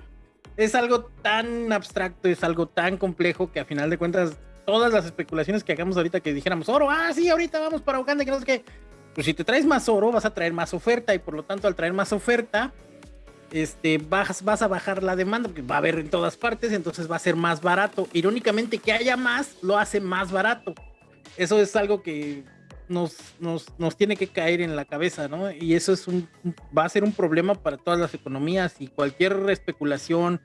es algo tan abstracto, es algo tan complejo que a final de cuentas todas las especulaciones que hagamos ahorita que dijéramos oro, ah, sí, ahorita vamos para Uganda, que no sé qué, pues si te traes más oro, vas a traer más oferta y por lo tanto al traer más oferta, este, vas, vas a bajar la demanda, porque va a haber en todas partes, entonces va a ser más barato. Irónicamente, que haya más lo hace más barato. Eso es algo que nos, nos, nos tiene que caer en la cabeza, ¿no? Y eso es un, va a ser un problema para todas las economías y cualquier especulación,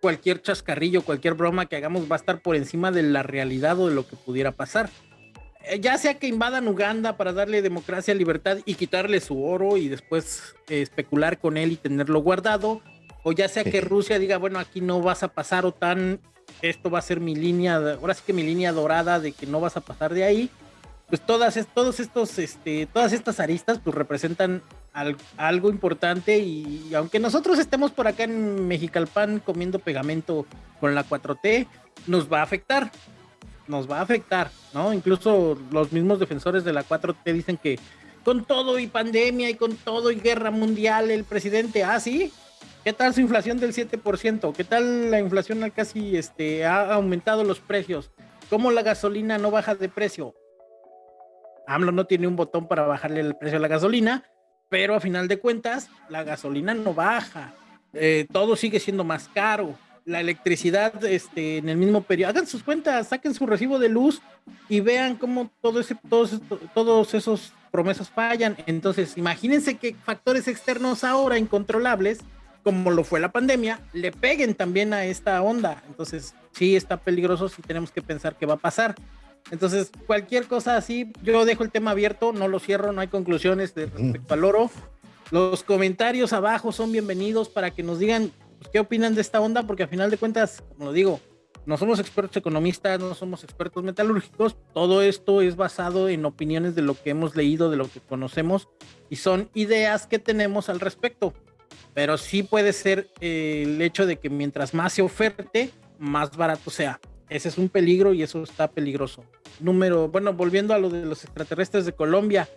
cualquier chascarrillo, cualquier broma que hagamos va a estar por encima de la realidad o de lo que pudiera pasar. Eh, ya sea que invadan Uganda para darle democracia, libertad y quitarle su oro y después eh, especular con él y tenerlo guardado, o ya sea que Rusia diga, bueno, aquí no vas a pasar o tan, esto va a ser mi línea, ahora sí que mi línea dorada de que no vas a pasar de ahí, pues todas, todos estos, este, todas estas aristas pues representan algo importante y aunque nosotros estemos por acá en Mexicalpan comiendo pegamento con la 4T, nos va a afectar nos va a afectar, ¿no? Incluso los mismos defensores de la 4T dicen que con todo y pandemia y con todo y guerra mundial, el presidente, ah, sí, ¿qué tal su inflación del 7%? ¿Qué tal la inflación casi este, ha aumentado los precios? ¿Cómo la gasolina no baja de precio? AMLO no tiene un botón para bajarle el precio a la gasolina, pero a final de cuentas, la gasolina no baja. Eh, todo sigue siendo más caro la electricidad este, en el mismo periodo. Hagan sus cuentas, saquen su recibo de luz y vean cómo todos, esos promesas fallan. Entonces, imagínense que factores externos ahora incontrolables, como lo fue la pandemia, le peguen también a esta onda. Entonces, sí está peligroso, sí tenemos que pensar qué va a pasar. Entonces, cualquier cosa así, yo dejo el tema abierto, no lo cierro, no hay conclusiones de respecto al oro. Los comentarios abajo son bienvenidos para que nos digan pues, ¿qué opinan de esta onda? Porque a final de cuentas, como lo digo, no somos expertos economistas, no somos expertos metalúrgicos, todo esto es basado en opiniones de lo que hemos leído, de lo que conocemos, y son ideas que tenemos al respecto. Pero sí puede ser eh, el hecho de que mientras más se oferte, más barato sea. Ese es un peligro y eso está peligroso. Número, bueno, volviendo a lo de los extraterrestres de Colombia,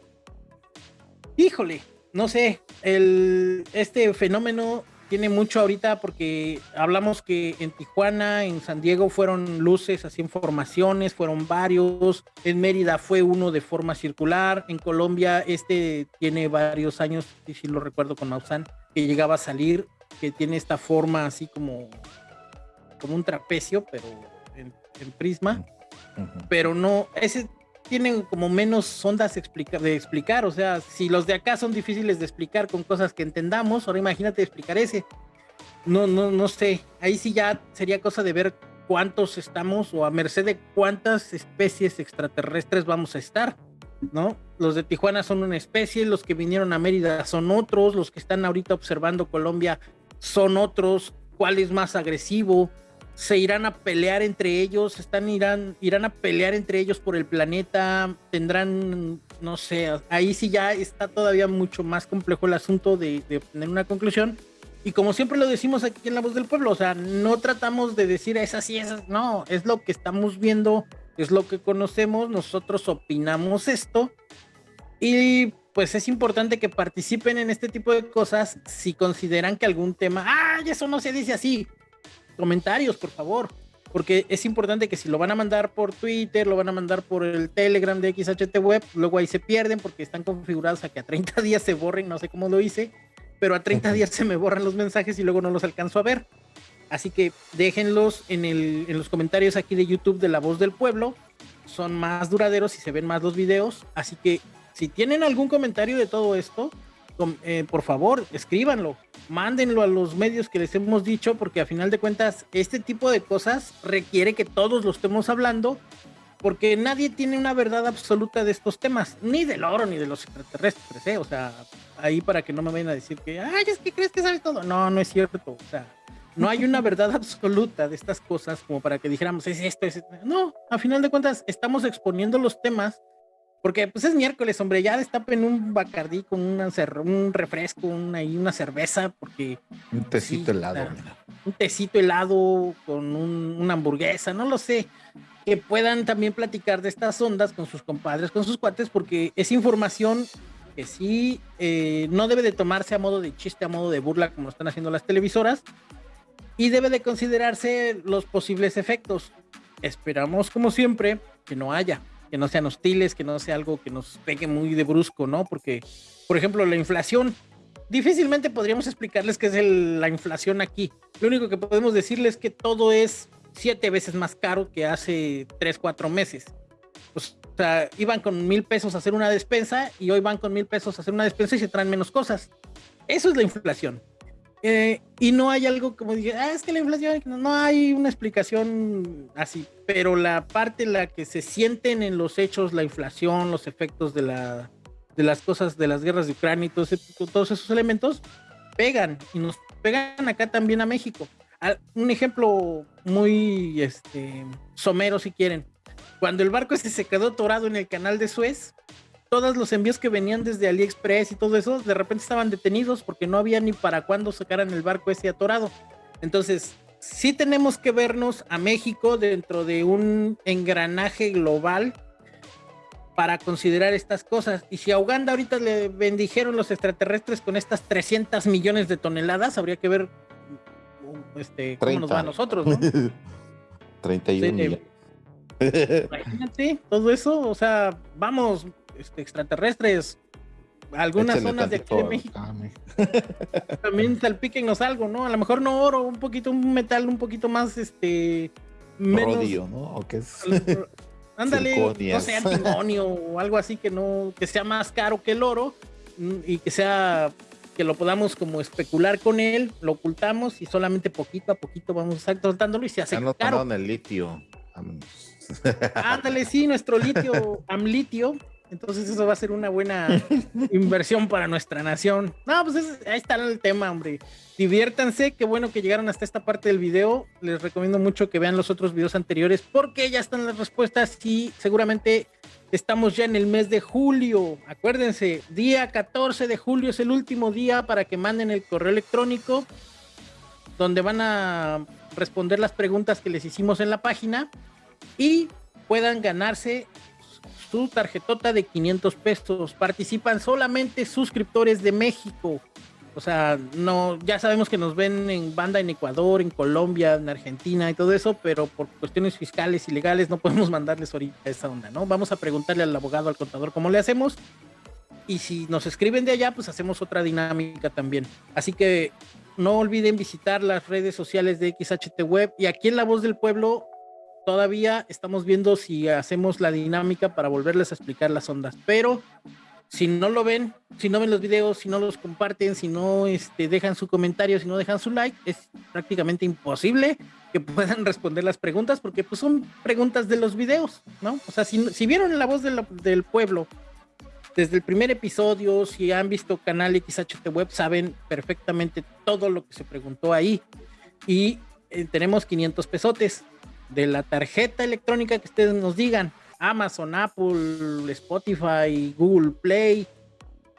híjole, no sé, el, este fenómeno tiene mucho ahorita porque hablamos que en Tijuana, en San Diego fueron luces así en formaciones, fueron varios, en Mérida fue uno de forma circular, en Colombia este tiene varios años, y si lo recuerdo con Maussan, que llegaba a salir, que tiene esta forma así como, como un trapecio, pero en, prisma, pero no, ese tienen como menos ondas de explicar, o sea, si los de acá son difíciles de explicar con cosas que entendamos, ahora imagínate explicar ese. No, no, no sé, ahí sí ya sería cosa de ver cuántos estamos o a merced de cuántas especies extraterrestres vamos a estar, ¿no? Los de Tijuana son una especie, los que vinieron a Mérida son otros, los que están ahorita observando Colombia son otros, cuál es más agresivo, se irán a pelear entre ellos, están irán, irán a pelear entre ellos por el planeta, tendrán, no sé, ahí sí ya está todavía mucho más complejo el asunto de, de obtener una conclusión. Y como siempre lo decimos aquí en La Voz del Pueblo, o sea, no tratamos de decir esas y esas, no, es lo que estamos viendo, es lo que conocemos, nosotros opinamos esto. Y pues es importante que participen en este tipo de cosas si consideran que algún tema, ay, eso no se dice así, comentarios, por favor. Porque es importante que si lo van a mandar por Twitter, lo van a mandar por el Telegram de XHT Web, luego ahí se pierden porque están configurados a que a 30 días se borren, no sé cómo lo hice, pero a 30 días se me borran los mensajes y luego no los alcanzo a ver. Así que déjenlos en, el, en los comentarios aquí de YouTube de La Voz del Pueblo. Son más duraderos y se ven más los videos. Así que si tienen algún comentario de todo esto, eh, por favor, escríbanlo, mándenlo a los medios que les hemos dicho, porque a final de cuentas, este tipo de cosas requiere que todos lo estemos hablando, porque nadie tiene una verdad absoluta de estos temas, ni del oro ni de los extraterrestres, ¿eh? o sea, ahí para que no me vayan a decir que, ay, es que crees que sabes todo. No, no es cierto, o sea, no hay una verdad absoluta de estas cosas como para que dijéramos, es esto, es esto. No, a final de cuentas, estamos exponiendo los temas porque pues es miércoles, hombre, ya destapen un bacardí con una un refresco, una, y una cerveza, porque... Un tecito helado. Un tecito helado con una hamburguesa, no lo sé. Que puedan también platicar de estas ondas con sus compadres, con sus cuates, porque es información que sí eh, no debe de tomarse a modo de chiste, a modo de burla, como lo están haciendo las televisoras, y debe de considerarse los posibles efectos. Esperamos, como siempre, que no haya que no sean hostiles, que no sea algo que nos pegue muy de brusco, ¿no? Porque, por ejemplo, la inflación, difícilmente podríamos explicarles qué es la inflación aquí. Lo único que podemos decirles es que todo es siete veces más caro que hace tres, cuatro meses. o sea, iban con mil pesos a hacer una despensa y hoy van con mil pesos a hacer una despensa y se traen menos cosas. Eso es la inflación. Eh, y no hay algo como dije, ah, es que la inflación, no, hay una explicación así, pero la parte en la que se sienten en los hechos, la inflación, los efectos de, la, de las cosas, de las guerras de Ucrania y todos esos elementos, pegan y nos pegan acá también a México. Un ejemplo muy este, somero, si quieren. Cuando el barco ese se quedó torado en el canal de Suez, todos los envíos que venían desde AliExpress y todo eso, de repente estaban detenidos porque no había ni para cuándo sacaran el barco ese atorado. Entonces, sí tenemos que vernos a México dentro de un engranaje global para considerar estas cosas. Y si a Uganda ahorita le bendijeron los extraterrestres con estas 300 millones de toneladas, habría que ver este, cómo nos va a nosotros, ¿no? 31 millones. Imagínate todo eso, o sea, vamos, extraterrestres, algunas zonas de aquí de México. También salpíquenos algo, ¿no? A lo mejor no oro, un poquito, un metal un poquito más, este, menos. ¿no? ¿O qué es? Ándale, no sé, antimonio o algo así que no, que sea más caro que el oro mm, y que sea que lo podamos como especular con él, lo ocultamos y solamente poquito a poquito vamos a estar tratándolo y se hace ya caro. el litio. Ándale, sí, nuestro litio, amlitio, entonces eso va a ser una buena inversión para nuestra nación. No, pues ahí está el tema, hombre. Diviértanse, qué bueno que llegaron hasta esta parte del video. Les recomiendo mucho que vean los otros videos anteriores porque ya están las respuestas y seguramente estamos ya en el mes de julio. Acuérdense, día 14 de julio es el último día para que manden el correo electrónico donde van a responder las preguntas que les hicimos en la página y puedan ganarse su tarjetota de 500 pesos. Participan solamente suscriptores de México. O sea, no, ya sabemos que nos ven en banda en Ecuador, en Colombia, en Argentina y todo eso, pero por cuestiones fiscales y legales no podemos mandarles ahorita esa onda, ¿no? Vamos a preguntarle al abogado, al contador, cómo le hacemos. Y si nos escriben de allá, pues hacemos otra dinámica también. Así que no olviden visitar las redes sociales de XHT Web y aquí en La Voz del Pueblo todavía estamos viendo si hacemos la dinámica para volverles a explicar las ondas, pero si no lo ven, si no ven los videos, si no los comparten, si no este, dejan su comentario, si no dejan su like, es prácticamente imposible que puedan responder las preguntas porque pues son preguntas de los videos, ¿no? O sea, si, vieron la voz del pueblo desde el primer episodio, si han visto canal XHT Web, saben perfectamente todo lo que se preguntó ahí. Y eh, tenemos 500 pesotes de la tarjeta electrónica que ustedes nos digan. Amazon, Apple, Spotify, Google Play.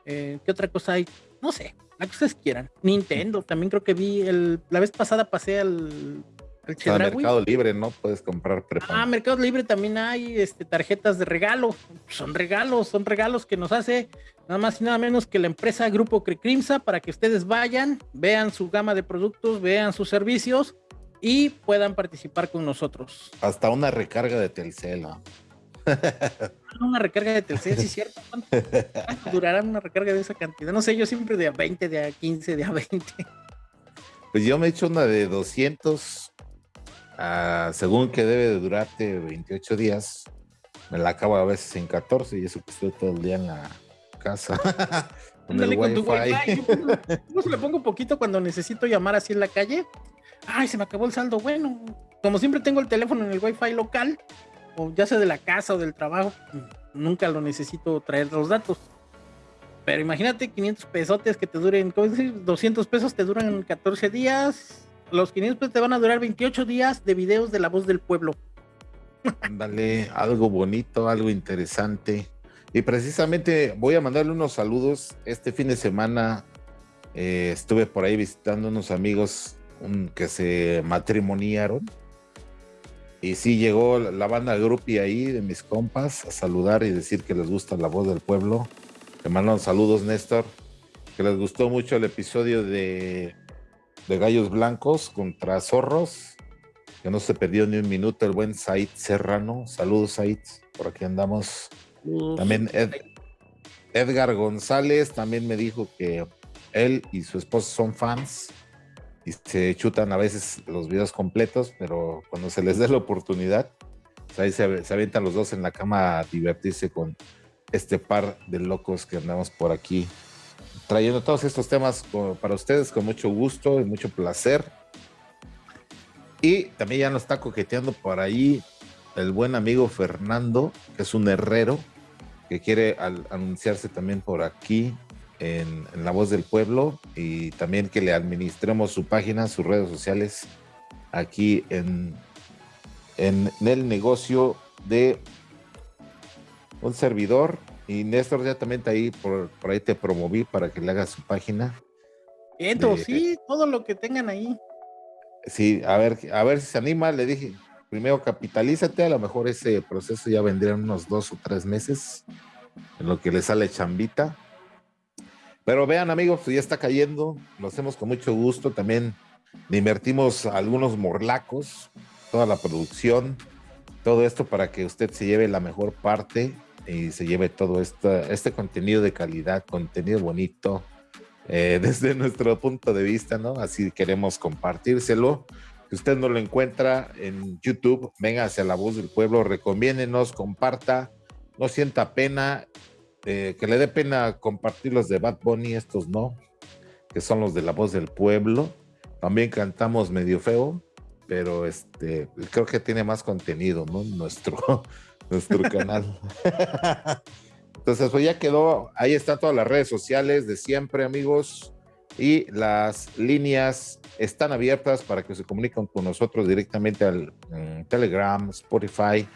Eh, ¿Qué otra cosa hay? No sé, la que ustedes quieran. Nintendo, también creo que vi el. La vez pasada pasé al. al Mercado Libre, ¿no? Puedes comprar Ah, Mercado Libre también hay este, tarjetas de regalo. Son regalos, son regalos que nos hace nada más y nada menos que la empresa Grupo Crimsa para que ustedes vayan, vean su gama de productos, vean sus servicios y puedan participar con nosotros. Hasta una recarga de Telcel. una recarga de Telcel, sí, cierto. ¿Cuánto, durará una recarga de esa cantidad? No sé, yo siempre de a 20, de a 15, de a 20. Pues yo me he hecho una de 200, ah, según que debe de durarte 28 días. Me la acabo a veces en 14 y eso que estoy todo el día en la casa. con el wifi. Yo, le pongo un poquito cuando necesito llamar así en la calle. Ay, se me acabó el saldo. Bueno, como siempre tengo el teléfono en el wifi local, o ya sea de la casa o del trabajo, nunca lo necesito traer los datos. Pero imagínate 500 pesotes que te duren, ¿cómo decir? 200 pesos te duran 14 días. Los 500 pesos te van a durar 28 días de videos de la voz del pueblo. Dale, algo bonito, algo interesante. Y precisamente voy a mandarle unos saludos. Este fin de semana eh, estuve por ahí visitando unos amigos que se matrimoniaron y sí llegó la banda Grupi ahí de mis compas a saludar y decir que les gusta la voz del pueblo. Te mandan saludos, Néstor. Que les gustó mucho el episodio de, de Gallos Blancos contra Zorros. Que no se perdió ni un minuto el buen Said Serrano. Saludos, Said. Por aquí andamos. También Edgar González también me dijo que él y su esposa son fans y se chutan a veces los videos completos, pero cuando se les dé la oportunidad, pues ahí se, se, avientan los dos en la cama a divertirse con este par de locos que andamos por aquí, trayendo todos estos temas para ustedes con mucho gusto y mucho placer. Y también ya nos está coqueteando por ahí el buen amigo Fernando, que es un herrero, que quiere anunciarse también por aquí en, La Voz del Pueblo y también que le administremos su página, sus redes sociales aquí en, en, el negocio de un servidor. Y Néstor ya también está ahí, por, por ahí te promoví para que le hagas su página. Entonces, sí, todo lo que tengan ahí. Sí, a ver, a ver si se anima, le dije, primero capitalízate, a lo mejor ese proceso ya vendría en unos dos o tres meses, en lo que le sale chambita. Pero vean, amigos, ya está cayendo, lo hacemos con mucho gusto. También invertimos algunos morlacos, toda la producción, todo esto para que usted se lleve la mejor parte y se lleve todo este, este contenido de calidad, contenido bonito, eh, desde nuestro punto de vista, ¿no? Así queremos compartírselo. Si usted no lo encuentra en YouTube, venga hacia la voz del pueblo, recomiéndenos, comparta, no sienta pena eh, que le dé pena compartir los de Bad Bunny, estos no, que son los de la voz del pueblo. También cantamos medio feo, pero este creo que tiene más contenido, ¿no? Nuestro, nuestro canal. Entonces, pues ya quedó, ahí están todas las redes sociales de siempre, amigos, y las líneas están abiertas para que se comuniquen con nosotros directamente al mm, Telegram, Spotify,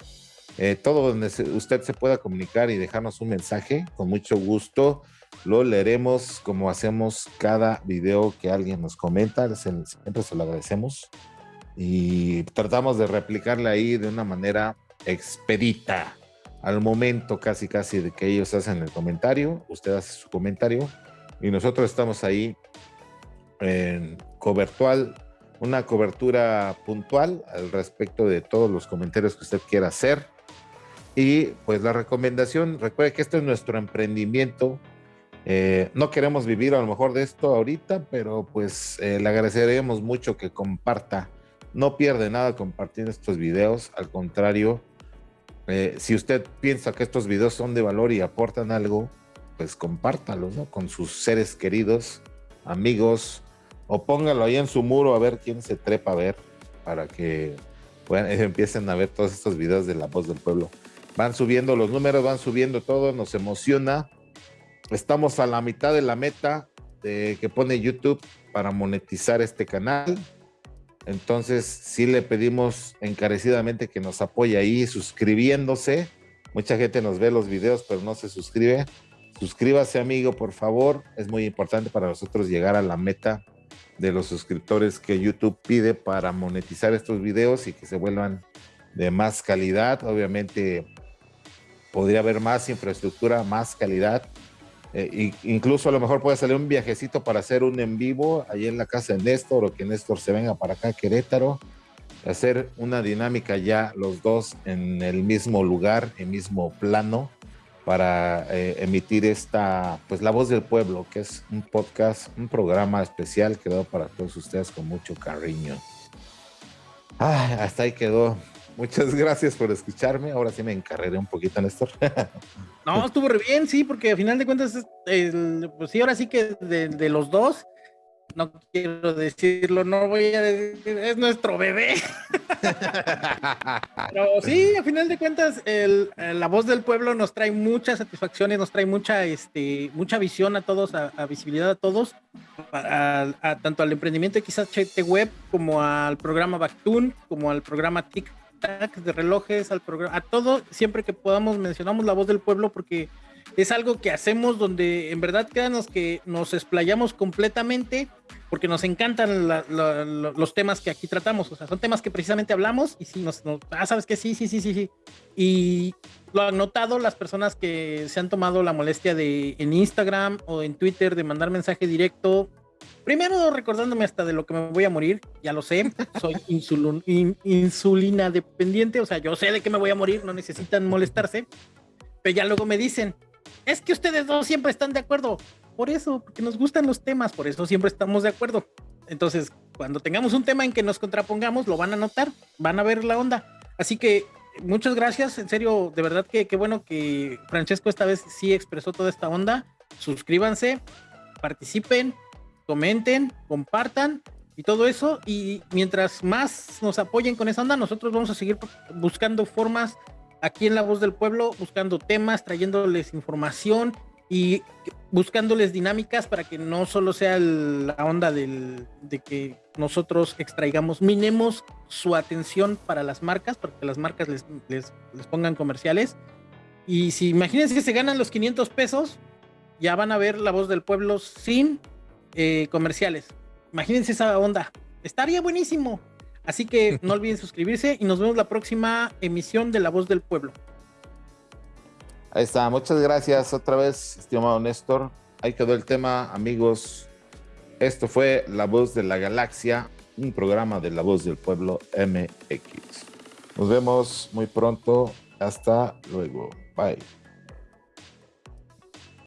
eh, todo donde usted se pueda comunicar y dejarnos un mensaje, con mucho gusto lo leeremos como hacemos cada video que alguien nos comenta, siempre se lo agradecemos y tratamos de replicarle ahí de una manera expedita. al momento casi casi de que ellos hacen el comentario, usted hace su comentario y nosotros estamos ahí en cobertual, una cobertura puntual al respecto de todos los comentarios que usted quiera hacer. Y pues la recomendación, recuerde que este es nuestro emprendimiento. Eh, no queremos vivir a lo mejor de esto ahorita, pero pues eh, le agradeceríamos mucho que comparta. No pierde nada compartir estos videos, al contrario, eh, si usted piensa que estos videos son de valor y aportan algo, pues compártalos con sus seres queridos, amigos, o póngalo ahí en su muro a ver quién se trepa a ver para que empiecen a ver todos estos videos de la voz del pueblo. Van subiendo los números, van subiendo todo, nos emociona. Estamos a la mitad de la meta que pone YouTube para monetizar este canal. Entonces, sí le pedimos encarecidamente que nos apoye ahí suscribiéndose. Mucha gente nos ve los videos, pero no se suscribe. Suscríbase, amigo, por favor. Es muy importante para nosotros llegar a la meta de los suscriptores que YouTube pide para monetizar estos videos y que se vuelvan de más calidad. Obviamente, podría haber más infraestructura, más calidad eh, incluso a lo mejor puede salir un viajecito para hacer un en vivo ahí en la casa de Néstor o que Néstor se venga para acá a Querétaro, hacer una dinámica ya los dos en el mismo lugar, el mismo plano para eh, emitir esta, pues la voz del pueblo, que es un podcast, un programa especial creado para todos ustedes con mucho cariño. Ah, hasta ahí quedó. Muchas gracias por escucharme. Ahora sí me encarreré un poquito, Néstor. no, estuvo re bien, sí, porque al final de cuentas, pues sí, ahora sí que de, los dos, no quiero decirlo, no voy a decir, es nuestro bebé. Pero sí, al final de cuentas, la voz del pueblo nos trae muchas satisfacciones, nos trae mucha, este, mucha visión a todos, a, visibilidad a todos, a, tanto al emprendimiento de quizás Chete Web, como al programa Bactun, como al programa TIC de relojes, al programa, a todo, siempre que podamos mencionamos la voz del pueblo porque es algo que hacemos donde en verdad créanos que nos explayamos completamente porque nos encantan los temas que aquí tratamos, o sea, son temas que precisamente hablamos y si nos, ah, sabes que sí, sí, sí, sí, sí. Y lo han notado las personas que se han tomado la molestia de en Instagram o en Twitter de mandar mensaje directo Primero recordándome hasta de lo que me voy a morir, ya lo sé, soy insulina dependiente, o sea, yo sé de que me voy a morir, no necesitan molestarse, pero ya luego me dicen, es que ustedes dos siempre están de acuerdo, por eso, porque nos gustan los temas, por eso siempre estamos de acuerdo. Entonces, cuando tengamos un tema en que nos contrapongamos, lo van a notar, van a ver la onda. Así que muchas gracias, en serio, de verdad que qué bueno que Francesco esta vez sí expresó toda esta onda. Suscríbanse, participen, comenten, compartan y todo eso. Y mientras más nos apoyen con esa onda, nosotros vamos a seguir buscando formas aquí en La Voz del Pueblo, buscando temas, trayéndoles información y buscándoles dinámicas para que no solo sea la onda del, de que nosotros extraigamos, minemos su atención para las marcas, para que las marcas les, les, les pongan comerciales. Y si imagínense que se ganan los 500 pesos, ya van a ver la voz del pueblo sin eh, comerciales. Imagínense esa onda. Estaría buenísimo. Así que no olviden suscribirse y nos vemos la próxima emisión de La Voz del Pueblo. Ahí está, muchas gracias otra vez, estimado Néstor. Ahí quedó el tema, amigos. Esto fue La Voz de la Galaxia, un programa de La Voz del Pueblo MX. Nos vemos muy pronto. Hasta luego. Bye.